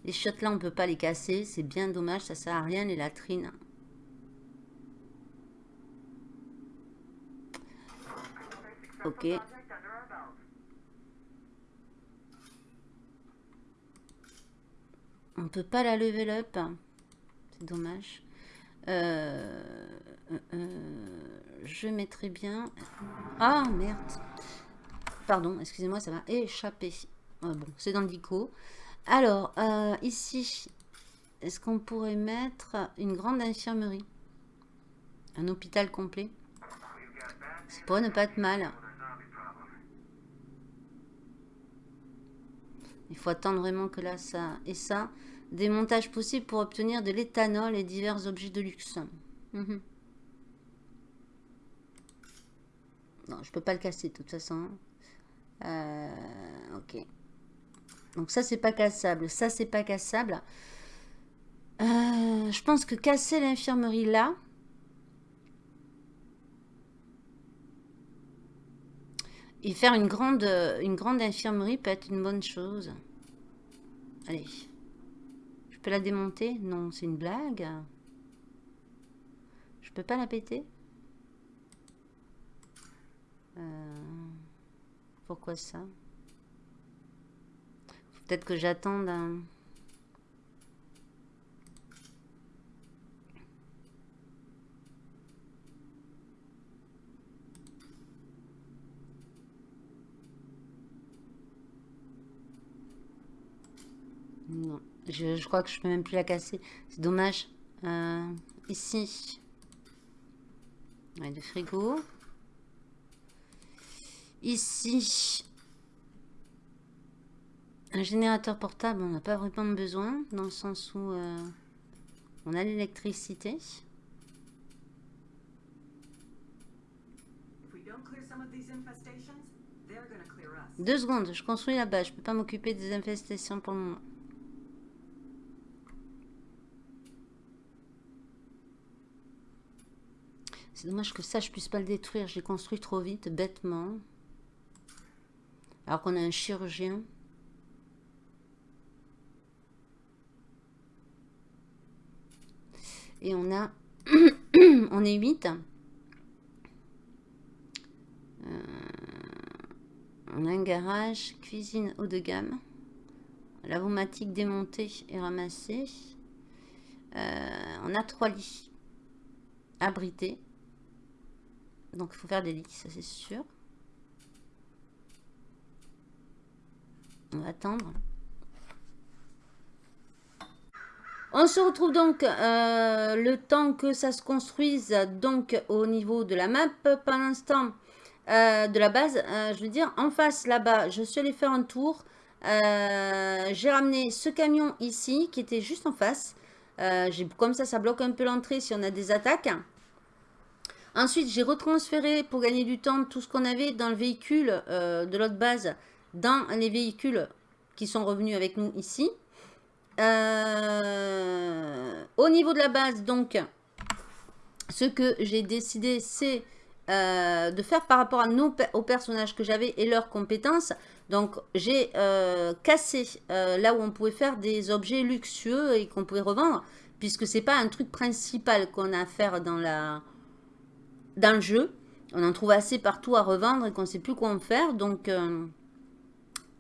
Les chiottes là, on peut pas les casser, c'est bien dommage, ça sert à rien les latrines. Ok. On peut pas la level up. C'est dommage. Euh, euh, euh, je mettrai bien... Ah, merde. Pardon, excusez-moi, ça m'a échappé. bon, c'est dans. Alors, ici, est-ce qu'on pourrait mettre une grande infirmerie? Un hôpital complet? Ça pourrait ne pas être mal. Il faut attendre vraiment que là, ça et ça. Des montages possibles pour obtenir de l'éthanol et divers objets de luxe. Mhm. Non, je peux pas le casser de toute façon. Euh, ok. Donc ça, c'est pas cassable. Ça, c'est pas cassable. Euh, je pense que casser l'infirmerie là... Et faire une grande, une grande infirmerie peut être une bonne chose. Allez peux la démonter? Non, c'est une blague. Je peux pas la péter? Euh, Pourquoi ça? Peut-être que j'attende Non. Je, crois que je peux même plus la casser. C'est dommage. Euh, ici. Ouais, le frigo. Ici. Un générateur portable, on n'a pas vraiment besoin. Dans le sens où euh, on a l'électricité. Deux secondes, je construis là-bas. Je peux pas m'occuper des infestations pour le moment. C'est dommage que ça, je puisse pas le détruire. J'ai construit trop vite, bêtement. Alors qu'on a un chirurgien. Et on a... on est 8. Euh, on a un garage, cuisine haut de gamme. Lavomatique démontée et ramassée. Euh, on a trois lits abrités. Donc il faut faire des lits, ça c'est sûr. On va attendre. On se retrouve donc euh, le temps que ça se construise donc au niveau de la map. Pour l'instant, euh, de la base, euh, je veux dire, en face là-bas, je suis allé faire un tour. J'ai ramené ce camion ici qui était juste en face. comme ça, ça bloque un peu l'entrée si on a des attaques. Ensuite, j'ai retransféré pour gagner du temps tout ce qu'on avait dans le véhicule de l'autre base dans les véhicules qui sont revenus avec nous ici. Euh, Au niveau de la base, donc, ce que j'ai décidé, c'est euh, de faire par rapport à nos, aux personnages que j'avais et leurs compétences. Donc, j'ai euh, cassé là où on pouvait faire des objets luxueux et qu'on pouvait revendre, puisque c'est pas un truc principal qu'on a à faire dans, la, dans le jeu. On en trouve assez partout à revendre et qu'on sait plus quoi en faire. Donc,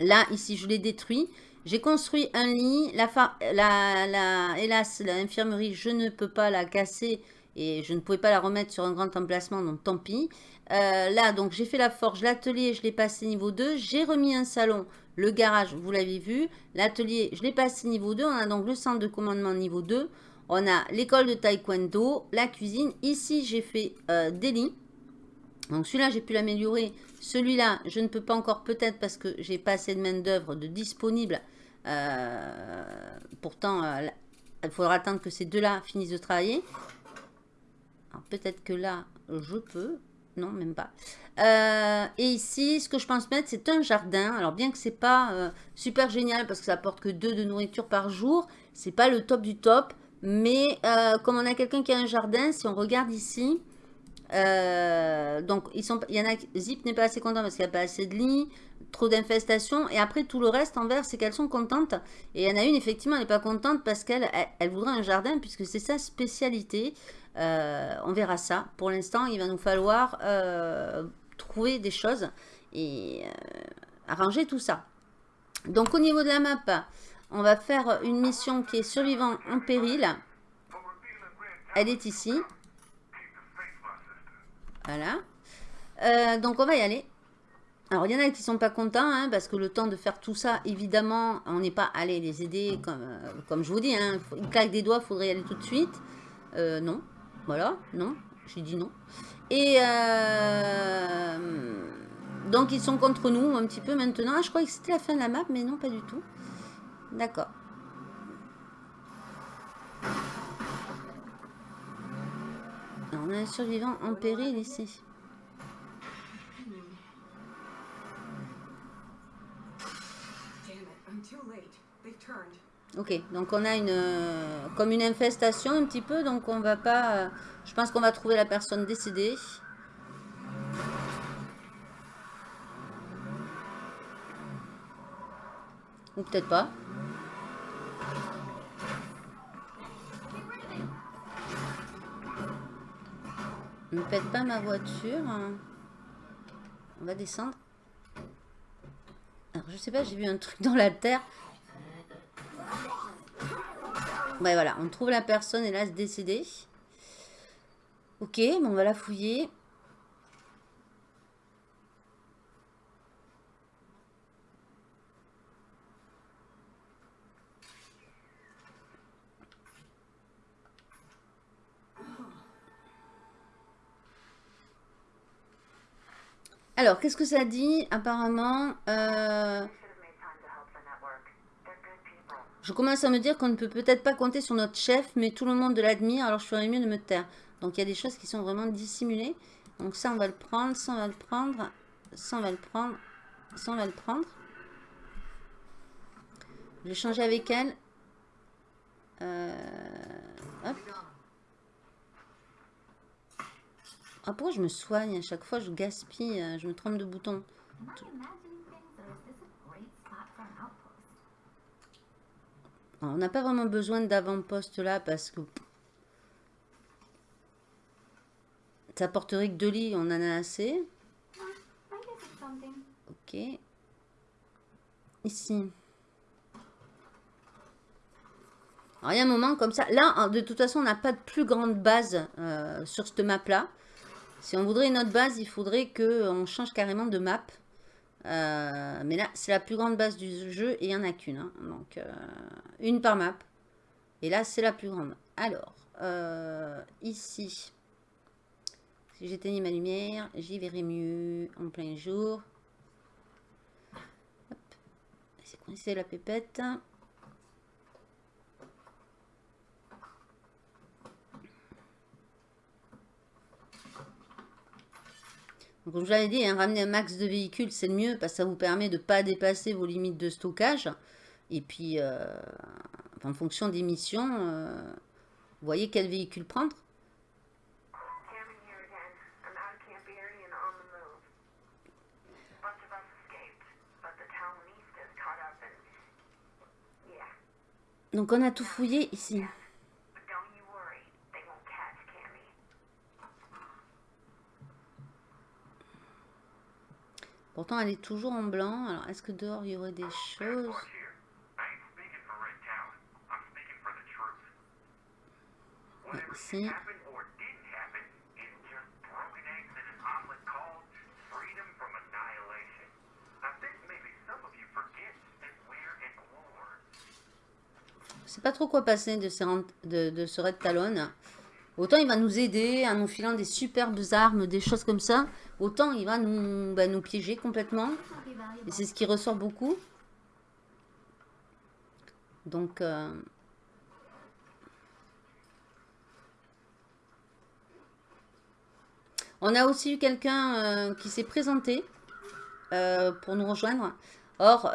là, ici, je l'ai détruit. J'ai construit un lit. La, la, la, hélas, l'infirmerie, je ne peux pas la casser et je ne pouvais pas la remettre sur un grand emplacement, donc tant pis. Euh, là, donc j'ai fait la forge, l'atelier, je l'ai passé niveau 2. J'ai remis un salon, le garage, vous l'avez vu. L'atelier, je l'ai passé niveau 2. On a donc le centre de commandement niveau 2. On a l'école de taekwondo, la cuisine. Ici, j'ai fait euh, des lits. Donc celui-là, j'ai pu l'améliorer. Celui-là, je ne peux pas encore peut-être parce que j'ai pas assez de main d'œuvre de disponible. Euh, pourtant, il faudra attendre que ces deux-là finissent de travailler peut-être que là, je peux. Non, même pas. Euh, et ici, ce que je pense mettre, c'est un jardin. Alors, bien que c'est pas euh, super génial parce que ça apporte que deux de nourriture par jour, c'est pas le top du top. Mais euh, comme on a quelqu'un qui a un jardin, si on regarde ici, donc ils sont, y en a, Zip n'est pas assez content parce qu'il n'y a pas assez de lits, trop d'infestations. Et après, tout le reste en vert, c'est qu'elles sont contentes. Et il y en a une, effectivement, elle n'est pas contente parce qu'elle elle voudrait un jardin puisque c'est sa spécialité. Euh, on verra ça. Pour l'instant, il va nous falloir euh, trouver des choses et euh, arranger tout ça. Donc au niveau de la map, on va faire une mission qui est survivant en péril. Elle est ici. Voilà. donc on va y aller. Alors, il y en a qui sont pas contents, hein, parce que le temps de faire tout ça, évidemment, on n'est pas allé les aider, comme, comme je vous dis, hein, une claque des doigts, il faudrait y aller tout de suite. non, voilà, non, j'ai dit non. Et euh, donc ils sont contre nous un petit peu maintenant. Ah, je croyais que c'était la fin de la map, mais non, pas du tout. D'accord. On a un survivant en péril ici. Ok, donc on a une euh, comme une infestation un petit peu, donc on va pas... Euh, je pense qu'on va trouver la personne décédée. Ou peut-être pas. Ne pète pas ma voiture. On va descendre. Alors je sais pas, j'ai vu un truc dans la terre. Ouais, voilà, on trouve la personne, hélas, décédée. Ok, bon, on va la fouiller. Alors, qu'est-ce que ça dit Apparemment, euh, je commence à me dire qu'on ne peut peut-être pas compter sur notre chef, mais tout le monde l'admire, alors je ferais mieux de me taire. Donc il y a des choses qui sont vraiment dissimulées. Donc ça, on va le prendre, ça, on va le prendre, ça, on va le prendre, ça, on va le prendre. Je vais changer avec elle. Euh, hop. Ah, pourquoi je me soigne À chaque fois, je gaspille, euh, je me trompe de bouton. on n'a pas vraiment besoin d'avant-poste là parce que ça porterait que deux lits, on en a assez. Ok. Ici. Alors, il y a un moment comme ça. Là, de toute façon, on n'a pas de plus grande base euh, sur cette map-là. Si on voudrait une autre base, il faudrait qu'on change carrément de map. Euh, mais là, c'est la plus grande base du jeu et il n'y en a qu'une. Hein. Donc, euh, une par map. Et là, c'est la plus grande. Alors, euh, ici, si j'éteignais ma lumière, j'y verrai mieux en plein jour. C'est coincé la pépette? Donc, comme je l'avais dit, hein, ramener un max de véhicules, c'est le mieux parce que ça vous permet de ne pas dépasser vos limites de stockage. Et puis, euh, en fonction des missions, euh, Vous voyez quel véhicule prendre Cameron here again. I'm out of Pourtant elle est toujours en blanc. Alors est-ce que dehors il y aurait des choses? Look here. I ain't speaking for Red Talon. I'm speaking for the truth. Whatever see. happened or didn't happen is just broken eggs in an omelet called freedom from annihilation. I think maybe some of you forget that we're at war. Je sais pas trop quoi passer de ce Red Talon. Autant il va nous aider en nous filant des superbes armes, des choses comme ça. Autant il va nous, nous piéger complètement. Et c'est ce qui ressort beaucoup. Donc... euh, On a aussi eu quelqu'un euh, qui s'est présenté euh, pour nous rejoindre. Or,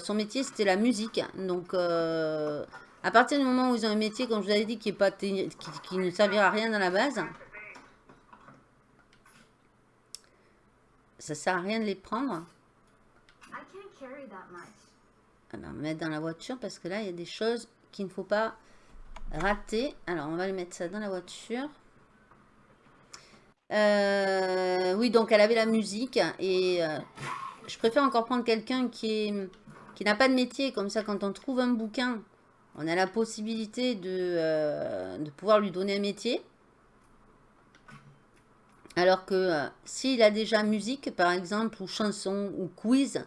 son métier, c'était la musique. Donc, à partir du moment où ils ont un métier, comme je vous avais dit, qui, est pas qui, qui ne servira à rien dans la base, ça sert à rien de les prendre. I can't carry that much. Ah ben, on va mettre dans la voiture parce que là, il y a des choses qu'il ne faut pas rater. Alors, on va les mettre ça dans la voiture. Euh, oui, donc elle avait la musique et euh, je préfère encore prendre quelqu'un qui est qui n'a pas de métier. Comme ça, quand on trouve un bouquin, on a la possibilité de, euh, de pouvoir lui donner un métier. Alors que euh, s'il a déjà musique, par exemple, ou chanson, ou quiz,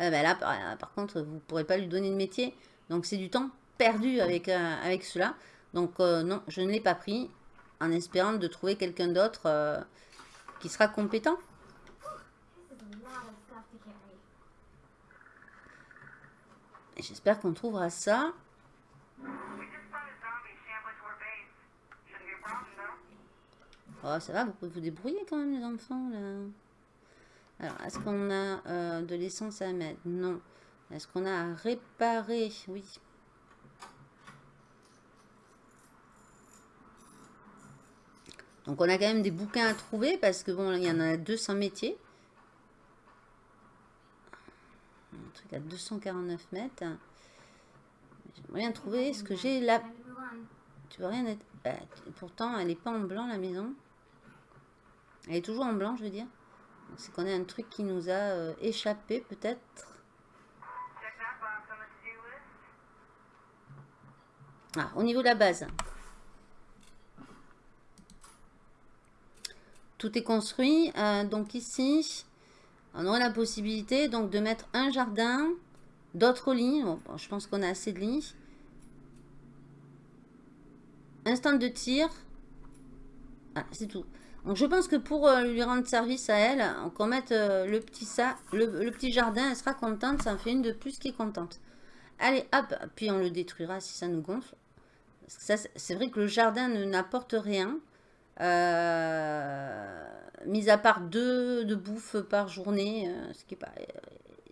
euh, ben là, par, contre, vous ne pourrez pas lui donner de métier. Donc, c'est du temps perdu avec, avec cela. Donc, non, je ne l'ai pas pris en espérant de trouver quelqu'un d'autre qui sera compétent. J'espère qu'on trouvera ça. Oh, ça va, vous pouvez vous débrouiller quand même, les enfants, là. Alors, est-ce qu'on a euh, de l'essence à mettre? Non. Est-ce qu'on a à réparer? Oui. Donc, on a quand même des bouquins à trouver parce que, bon, il y en a 200 métiers. Un truc à 249 mètres. Bien trouver ce que j'ai là. Tu veux rien être... bah, pourtant, elle n'est pas en blanc, la maison. Elle est toujours en blanc, je veux dire. C'est qu'on a un truc qui nous a euh, échappé, peut-être. Ah, au niveau de la base. Tout est construit. Euh, donc ici, on aurait la possibilité donc, de mettre un jardin, d'autres lits. Je pense qu'on a assez de lits. Un stand de tir. Ah, c'est tout. Donc je pense que pour euh, lui rendre service à elle, qu'on mette euh, le, petit ça, le, petit jardin, elle sera contente. Ça en fait une de plus qui est contente. Allez, hop, puis on le détruira si ça nous gonfle. C'est- vrai que le jardin n'apporte rien. Euh, mis à part deux de bouffe par journée, ce qui est pas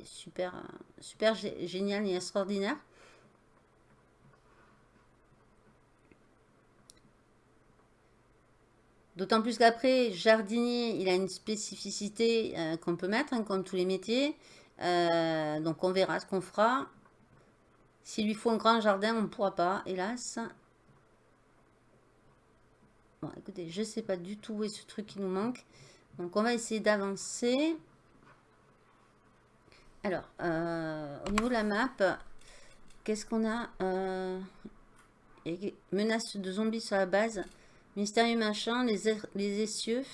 super, super gé- génial et extraordinaire. D'autant plus qu'après, jardinier, il a une spécificité euh, qu'on peut mettre, hein, comme tous les métiers. Euh, donc on verra ce qu'on fera. S'il lui faut un grand jardin, on ne pourra pas, hélas. Bon, écoutez, je ne sais pas du tout où est ce truc qui nous manque. Donc, on va essayer d'avancer. Alors, euh, au niveau de la map, qu'est-ce qu'on a Menace de zombies sur la base. Mystérieux machin, les, essieux.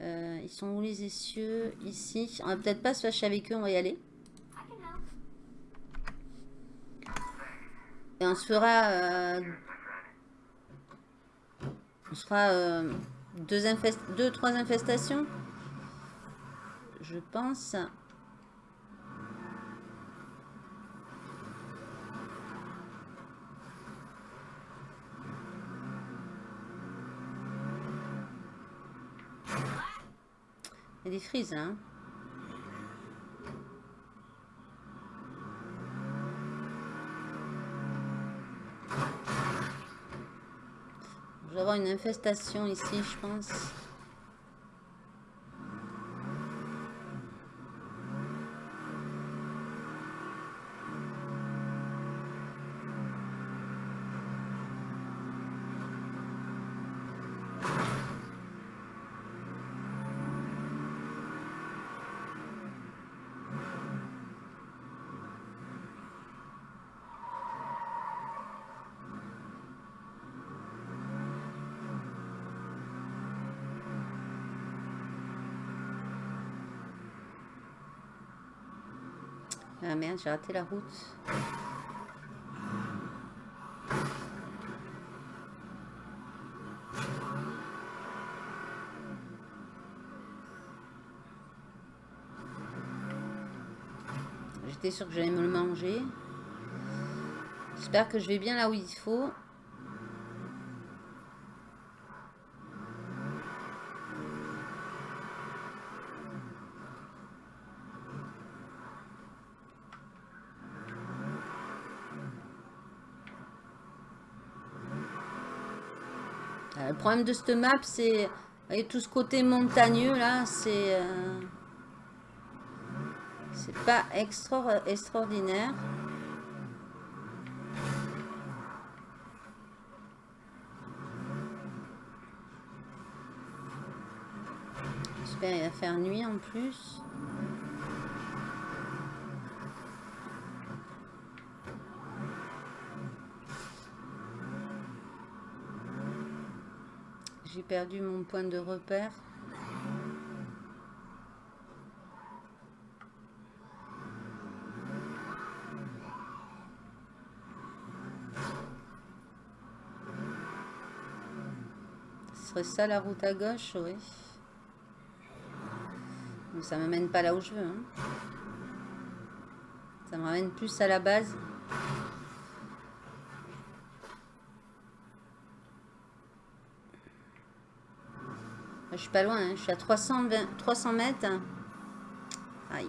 Euh, ils sont où les essieux? Ici. On va peut-être pas se fâcher avec eux, on va y aller. Et on se fera... euh, on se fera euh, deux, infest deux, trois infestations. Je pense. Il y a des frises là. Hein Je vais avoir une infestation ici, je pense. Merde, j'ai raté la route. J'étais sûre que j'allais me le manger. J'espère que je vais bien là où il faut. Euh, le problème de cette map, c'est... Voyez, tout ce côté montagneux, là, c'est... euh, C'est pas extra extraordinaire. J'espère il va faire nuit en plus. J'ai perdu mon point de repère. Ce serait ça la route à gauche, oui. Mais ça ne m'amène pas là où je veux. hein. Ça me ramène plus à la base. Je suis pas loin, hein. je suis à 320 300 mètres. Aïe.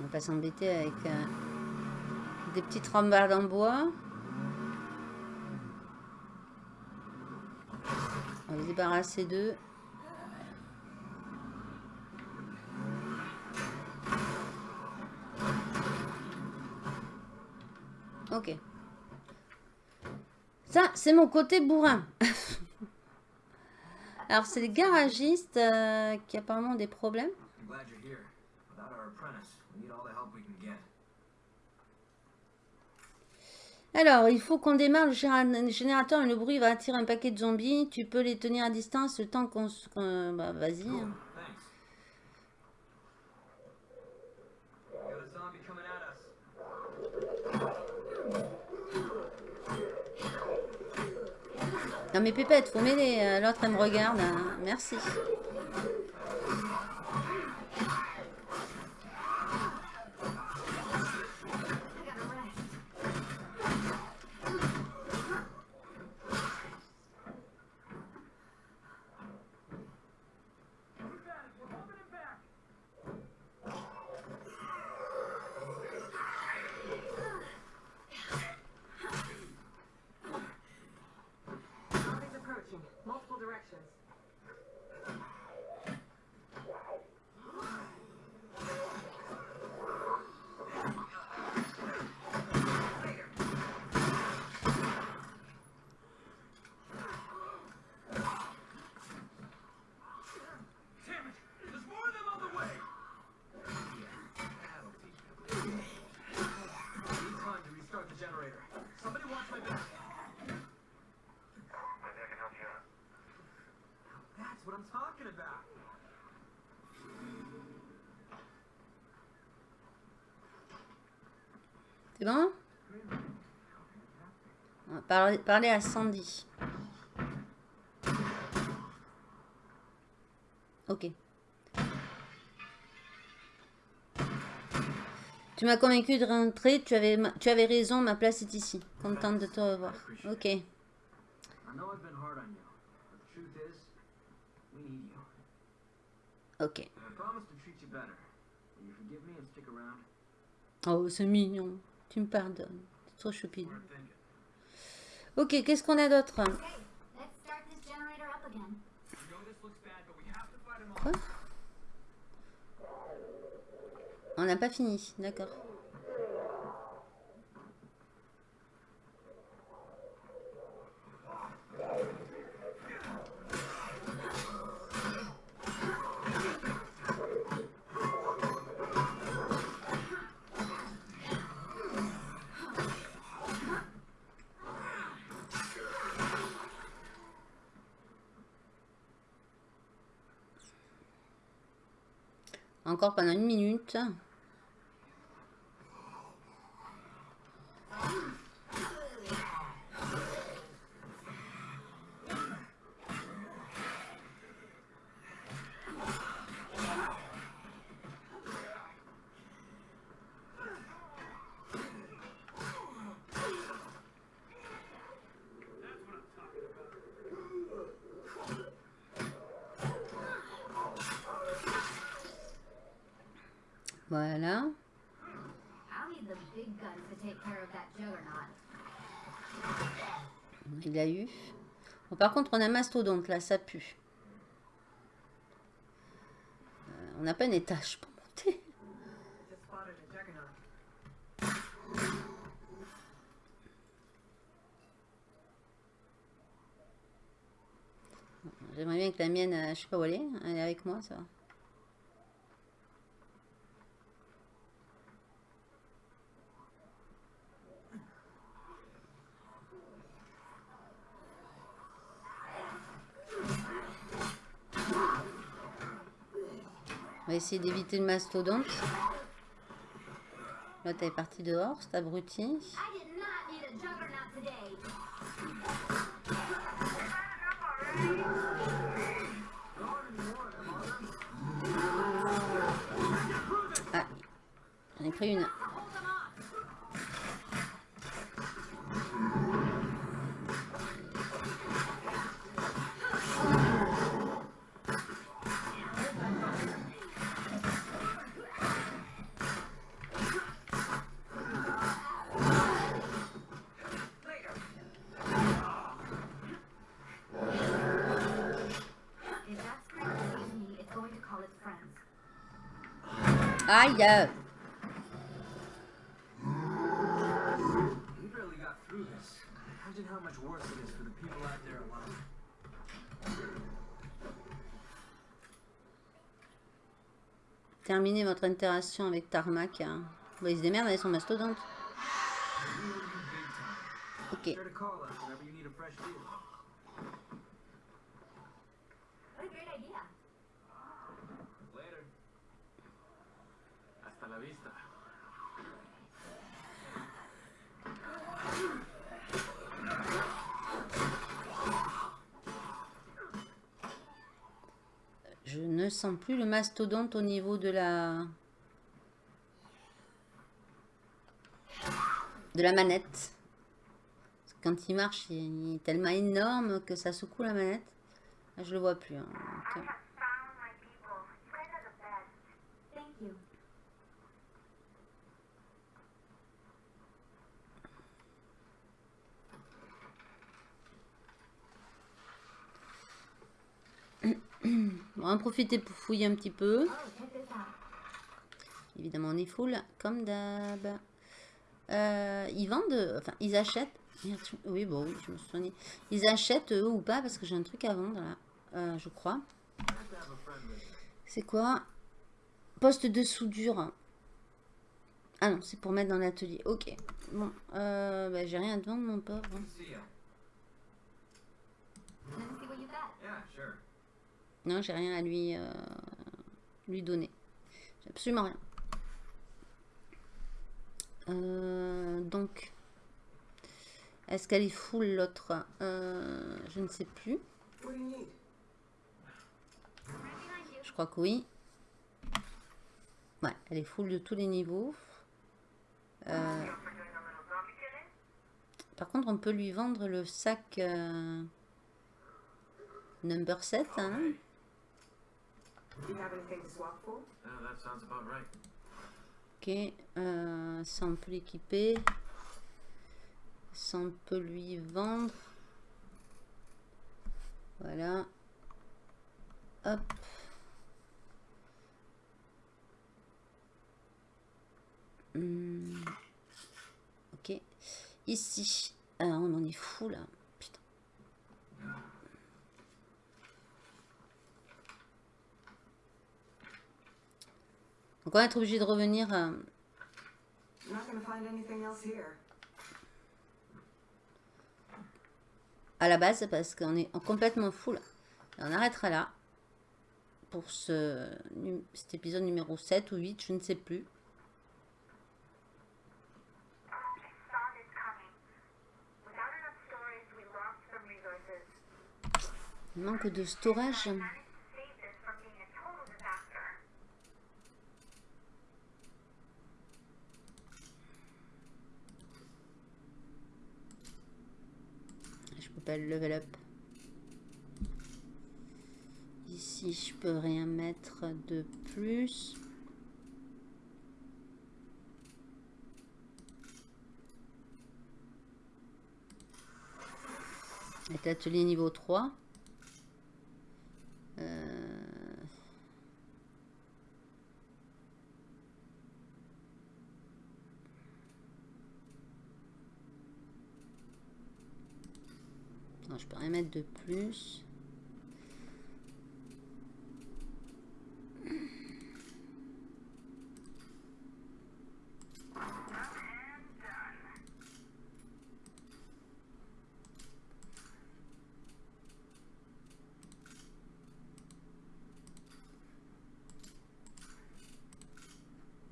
On va pas s'embêter avec euh, des petites rambardes en bois. On va se débarrasser d'eux. Ok. Ça, c'est mon côté bourrin. Alors, c'est les garagistes euh, qui apparemment ont des problèmes. I'm glad you're here. Without our apprentice, we need all the help we can get. Alors, il faut qu'on démarre le générateur et le bruit va attirer un paquet de zombies. Tu peux les tenir à distance le temps qu'on... bah, vas-y. Hein. Non mais Pépette, faut m'aider. euh, L'autre, elle me regarde. hein. Merci. About. C'est bon? On va parler, à Sandy. Ok. Tu m'as convaincu de rentrer, tu avais, tu avais raison, ma place est ici. Contente de te revoir. Ok. Oh, c'est mignon. Tu me pardonnes. C'est trop thinking. Ok, qu'est-ce qu'on a d'autre? Quoi? On n'a pas fini, d'accord. Pendant une minute. Voilà. I'll need the big guns to take care of that juggernaut. Il a eu. Par contre, on a mastodonte là, ça pue. Euh, on n'a pas une étage pour monter. J'aimerais bien que la mienne, euh, je sais pas où elle est. Elle est avec moi, ça va. On essayer d'éviter le mastodonte. L'autre elle est partie dehors, cet abruti. Ah, j'en ai pris une. Terminez votre interaction avec Tarmac. hein. Il se démerde avec son mastodonte. Ok. Plus le mastodonte au niveau de la... de la manette. Quand il marche, il est tellement énorme que ça secoue la manette. Je le vois plus. hein. Euh, On va en profiter pour fouiller un petit peu. Évidemment, on est full, comme d'hab. Euh, ils vendent, enfin, ils achètent. Oui, bon, oui, je me souviens. Ils achètent eux ou pas parce que j'ai un truc à vendre là, euh, je crois. C'est quoi? Poste de soudure. Ah non, c'est pour mettre dans l'atelier. Ok. Bon, euh, bah, j'ai rien à te vendre, mon pauvre. Non, j'ai rien à lui, euh, donner. J'ai absolument rien. Euh, donc, est-ce qu'elle est full l'autre? Euh, Je ne sais plus. Je crois que oui. Ouais, elle est full de tous les niveaux. Par contre, on peut lui vendre le sac number 7. hein. Ok, euh, ça on peut l'équiper. Ça on peut lui vendre. Voilà. Hop. Hmm. Ok. Ici. Ah, on en est fou là. Putain. Donc on va être obligé de revenir. euh, à la base parce qu'on est complètement full. Et on arrêtera là pour ce, cet épisode numéro 7 ou 8, je ne sais plus. Manque de storage. Level up. Ici, je peux rien mettre de plus. Et atelier niveau 3. Euh, Non, je peux rien mettre de plus.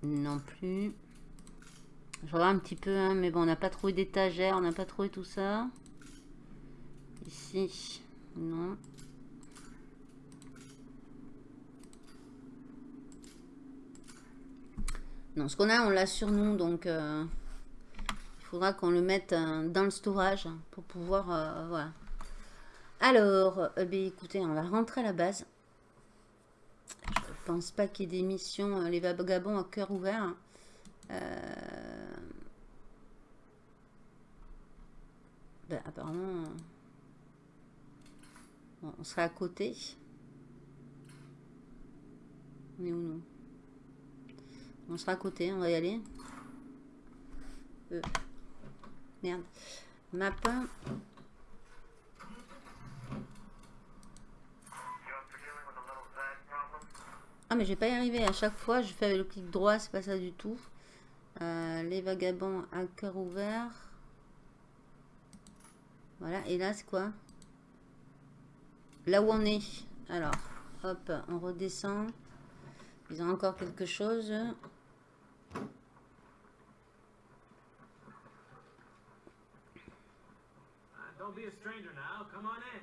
Non plus. Je regarde un petit peu, hein, mais bon, on n'a pas trouvé d'étagère, on n'a pas trouvé tout ça. Non. Non, ce qu'on a, on l'a sur nous, donc euh, il faudra qu'on le mette euh, dans le storage pour pouvoir, euh, voilà. Alors, ben, écoutez, on va rentrer à la base. Je pense pas qu'il y ait des missions, les vagabonds à cœur ouvert. Ben, apparemment, on sera à côté. On est où nous? On sera à côté, on va y aller. Euh, Merde. Map. Ah mais je vais pas y arriver à chaque fois, je fais le clic droit, c'est pas ça du tout. Euh, les vagabonds à cœur ouvert. Voilà, et là c'est quoi? Là où on est. Alors, hop, on redescend. Ils ont encore quelque chose. Don't be a stranger now. Come on in.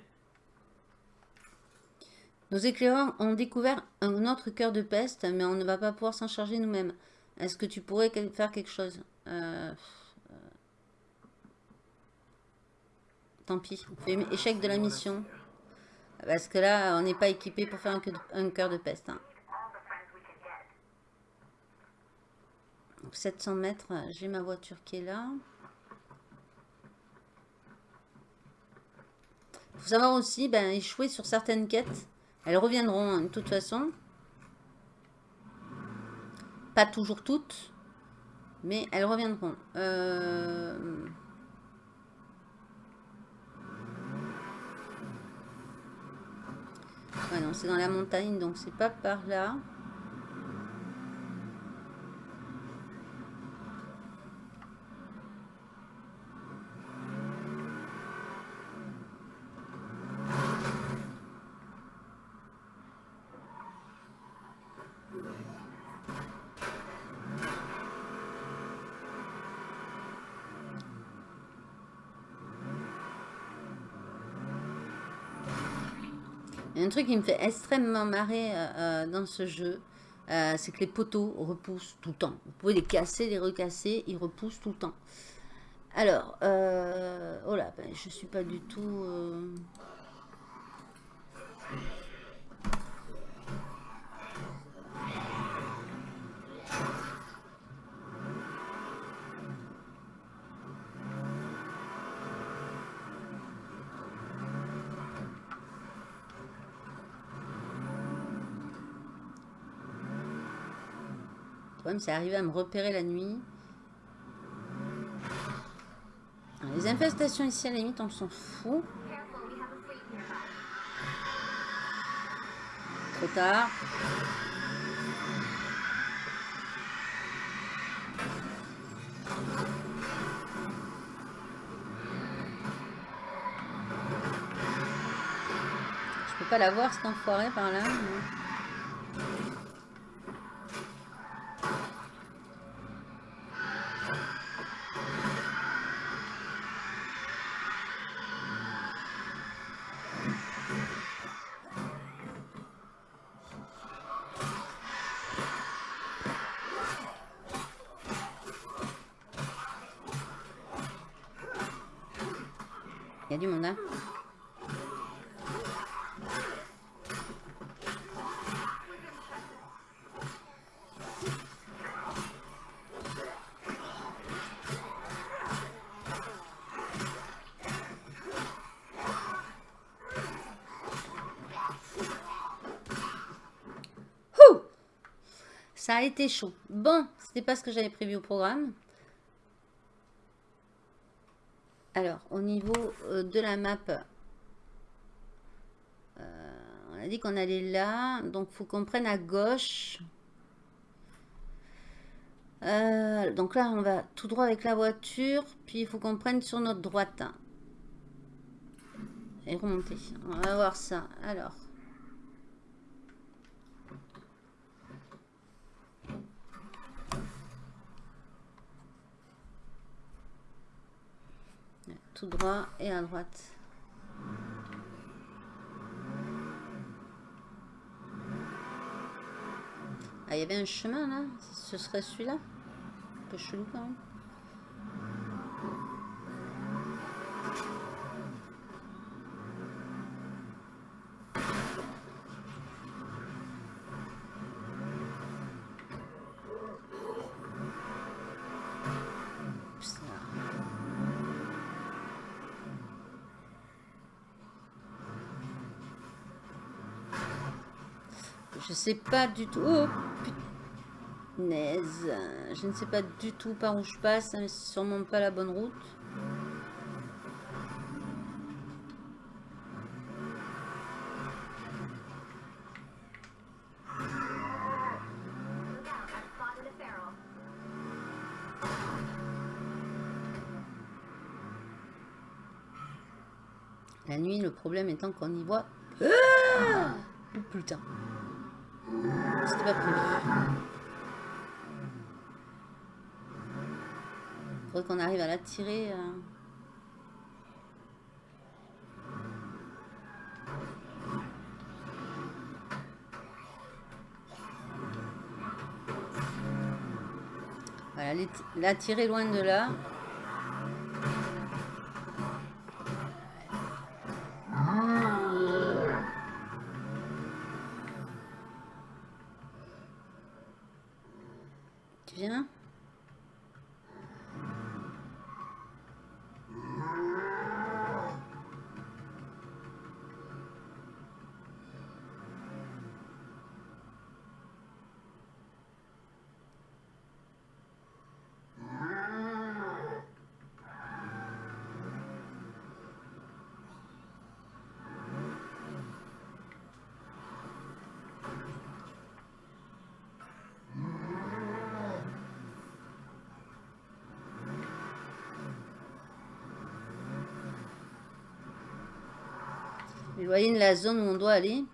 Nos éclaireurs ont découvert un autre cœur de peste, mais on ne va pas pouvoir s'en charger nous-mêmes. Est-ce que tu pourrais faire quelque chose? Euh, euh, Tant pis, on fait échec de la mission. Parce que là, on n'est pas équipé pour faire un cœur de, peste. hein. All the friends we can get. Donc 700 mètres, j'ai ma voiture qui est là. faut savoir aussi, ben, échouer sur certaines quêtes. Elles reviendront hein, de toute façon. Pas toujours toutes, mais elles reviendront. Euh, Ouais, non, c'est dans la montagne, donc c'est pas par là. Un truc qui me fait extrêmement marrer euh, euh, dans ce jeu, euh, c'est que les poteaux repoussent tout le temps. Vous pouvez les casser, les recasser, ils repoussent tout le temps. Alors, euh, oh là, ben, je suis pas du tout... c'est arriver à me repérer la nuit. Les infestations ici, à la limite, on s'en fout. Trop tard. Je peux pas la voir, cet enfoiré, par là. Du monde, hein Ça a été chaud. Bon, c'était pas ce que j'avais prévu au programme. Alors, au niveau euh, de la map, euh, on a dit qu'on allait là. Donc, faut qu'on prenne à gauche. Euh, donc là, on va tout droit avec la voiture. Puis, il faut qu'on prenne sur notre droite. Et remonter. On va voir ça. Alors. Droit et à droite. Ah, il y avait un chemin là? Ce serait celui-là? Un peu chelou quand même. Oups, là. Je sais pas du tout. Oh, punaise. Je ne sais pas du tout par où je passe, mais c'est sûrement pas la bonne route. La nuit, le problème étant qu'on y voit. Ah putain. C'était pas. Faudrait qu'on arrive à la tirer. euh. Voilà, les- la tirer loin de là. Voyez la zone où on doit aller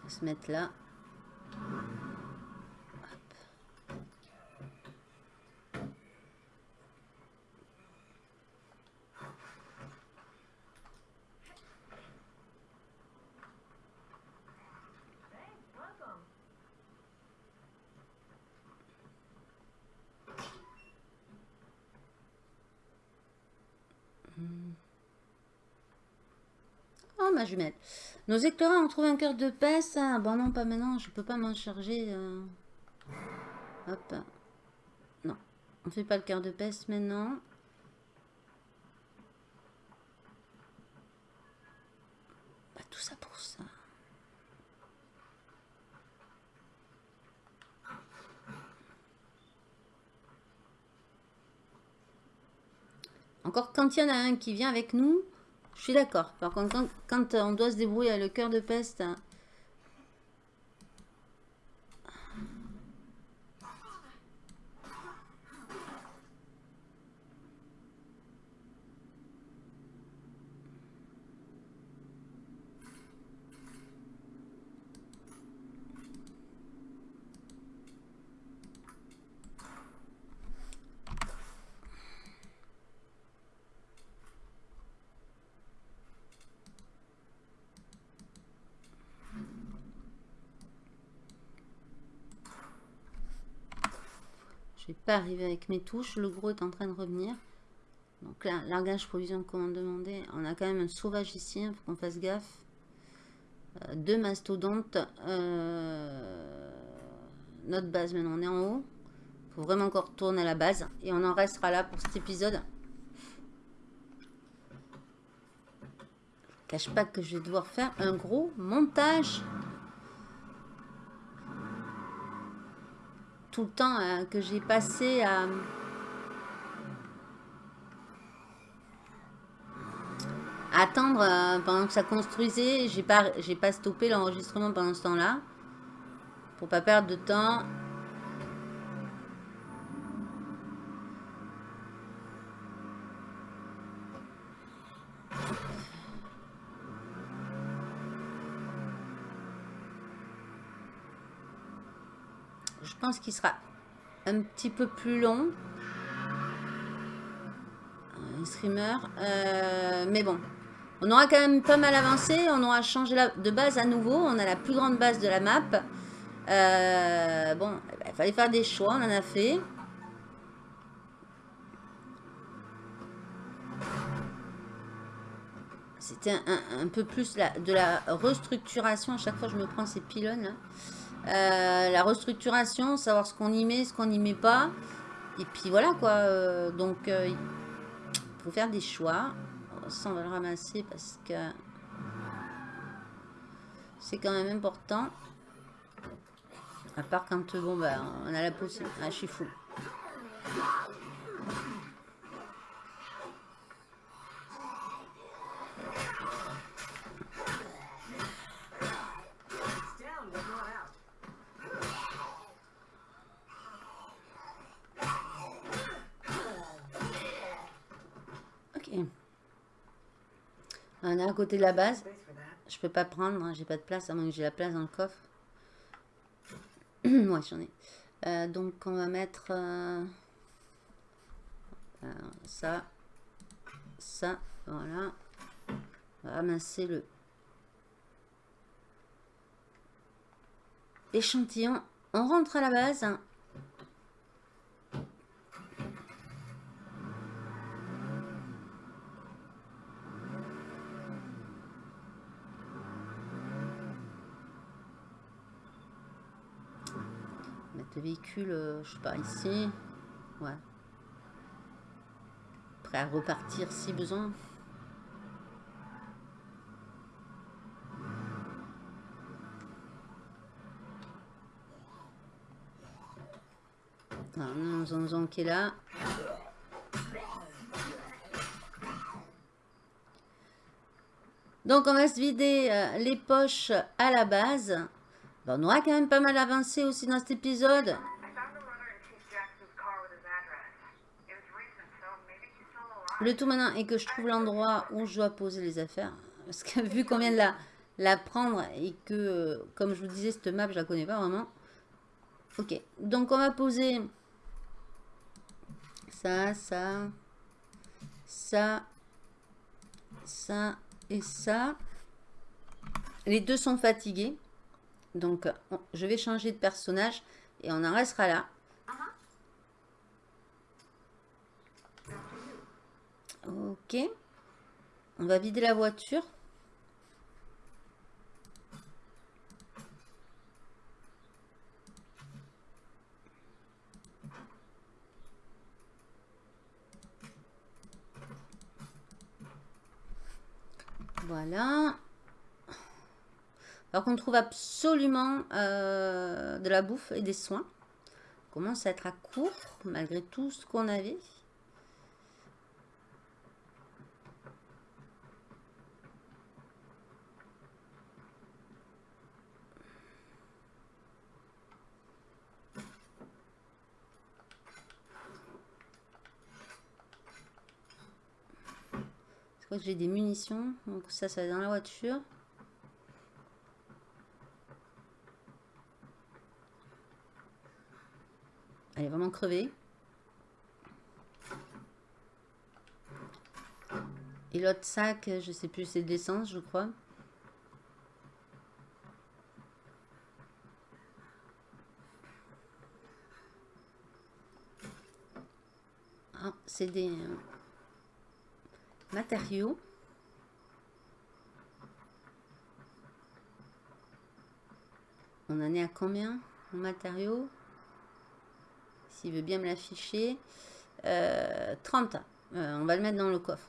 On va se mettre là. Nos éclairants ont trouvé un cœur de peste. Hein. Bon, non, pas maintenant. Je peux pas m'en charger. Euh. Hop. Non. On fait pas le cœur de peste maintenant. Pas tout ça pour ça. Encore quand il y en a un qui vient avec nous, je suis d'accord. Par contre, quand, quand on doit se débrouiller avec le cœur de peste, hein, pas arriver avec mes touches. Le gros est en train de revenir. Donc là, largage, provision, commande demandée. On a quand même un sauvage ici, il faut qu'on fasse gaffe. Euh, deux mastodontes. Euh, notre base, maintenant, on est en haut. Faut vraiment qu'on retourne à la base. Et on en restera là pour cet épisode. Cache pas que je vais devoir faire un gros montage. Tout le temps euh, que j'ai passé à... attendre euh, pendant que ça construisait. J'ai pas, j'ai pas stoppé l'enregistrement pendant ce temps-là. Pour pas perdre de temps. Pense qu'il sera un petit peu plus long. Un streamer. Euh, mais bon. On aura quand même pas mal avancé. On aura changé de base à nouveau. On a la plus grande base de la map. Euh, bon, eh ben, il fallait faire des choix. On en a fait. C'était un, peu plus de la restructuration. À chaque fois, je me prends ces pylônes. là. Euh, la restructuration, savoir ce qu'on y met, ce qu'on n'y met pas. Et puis voilà quoi. euh, donc, euh, il faut faire des choix. Ça, on va le ramasser parce que c'est quand même important. À part quand, bon, bah, on a la possibilité. Ah, je suis fou. On est à côté de la base. Je peux pas prendre, hein, j'ai pas de place, à moins que j'ai la place dans le coffre. ouais, j'en ai. Euh, donc, on va mettre euh, ça, ça, voilà. On va ramasser le échantillon. On rentre à la base. Mettre le véhicule, euh, je sais pas, ici. Ouais. Prêt à repartir si besoin. Alors, on a un zonzon qui est là. Donc, on va se vider euh, les poches à la base. Ben, on aura quand même pas mal avancé aussi dans cet épisode. Le tout maintenant est que je trouve l'endroit où je dois poser les affaires. Parce que vu qu'on vient de la, la prendre et que, comme je vous disais, cette map, je la connais pas vraiment. Ok, donc on va poser ça, ça, ça, ça et ça. Les deux sont fatigués. Donc, on- je vais changer de personnage et on en restera là. Ok. On va vider la voiture. Voilà. Alors qu'on trouve absolument euh, de la bouffe et des soins. On commence à être à court, malgré tout ce qu'on avait. j'ai des munitions. Donc ça, ça va dans la voiture. Elle est vraiment crevée. Et l'autre sac, je sais plus, c'est de l'essence, je crois. Ah, c'est des euh, matériaux. On en est à combien en matériaux? S'il veut bien me l'afficher. Euh, 30. Euh, on va le mettre dans le coffre.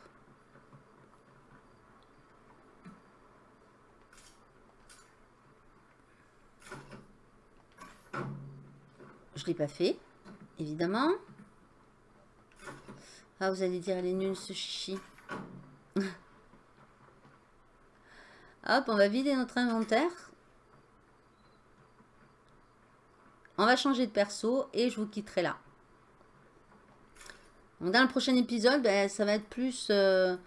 Je l'ai pas fait, évidemment. Ah, vous allez dire, elle est nulle ce chichi. Hop, on va vider notre inventaire. On va changer de perso et je vous quitterai là. Dans le prochain épisode, ben, ça va être plus euh,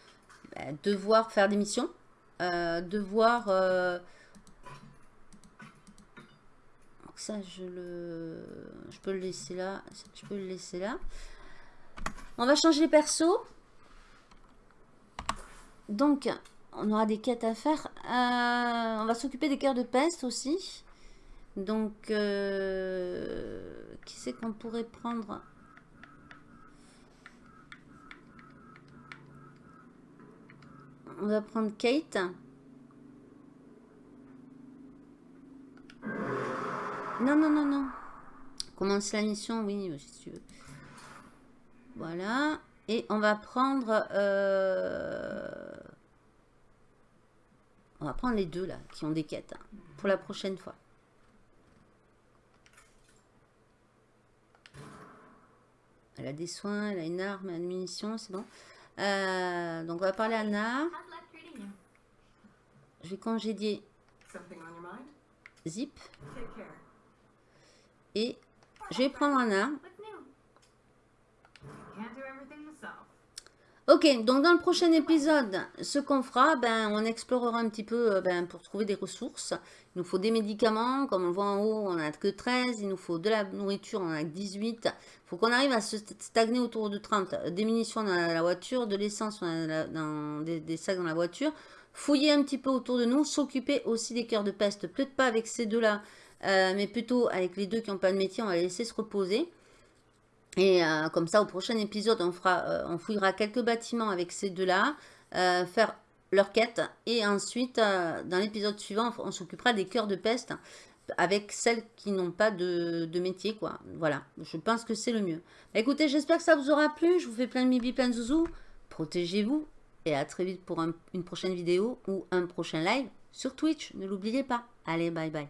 ben, devoir faire des missions. Euh, devoir... Euh, donc ça, je le... Je peux le laisser là. Je peux le laisser là. On va changer les persos. Donc, on aura des quêtes à faire. On va s'occuper des cœurs de peste aussi. Donc, euh, qui c'est qu'on pourrait prendre On va prendre Kate. Non, non, non, non. Commence la mission, oui, si tu veux. Voilà. Et on va prendre... euh, On va prendre les deux là, qui ont des quêtes, hein, pour la prochaine fois. Elle a des soins, elle a une arme, a une munition, c'est bon. Euh, donc on va parler à Anna. Je vais congédier? Zip. Et je vais prendre Anna. Ok, donc dans le prochain épisode, ce qu'on fera, ben, on explorera un petit peu euh, ben, pour trouver des ressources. Il nous faut des médicaments, comme on le voit en haut, on n'a que 13. Il nous faut de la nourriture, on en a que 18. Faut qu'on arrive à se stagner autour de 30. Des munitions dans la voiture, de l'essence dans des, sacs dans la voiture. Fouiller un petit peu autour de nous, s'occuper aussi des cœurs de peste. Peut-être pas avec ces deux-là, euh, mais plutôt avec les deux qui n'ont pas de métier, on va les laisser se reposer. Et euh, comme ça, au prochain épisode, on, fera, euh, on fouillera quelques bâtiments avec ces deux-là, faire leur quête. Et ensuite, dans l'épisode suivant, on s'occupera des cœurs de peste avec celles qui n'ont pas de, métier. quoi. Voilà, je pense que c'est le mieux. Bah, écoutez, j'espère que ça vous aura plu. Je vous fais plein de bibi, plein de zouzous. Protégez-vous. Et à très vite pour un- une prochaine vidéo ou un prochain live sur Twitch. Ne l'oubliez pas. Allez, bye bye.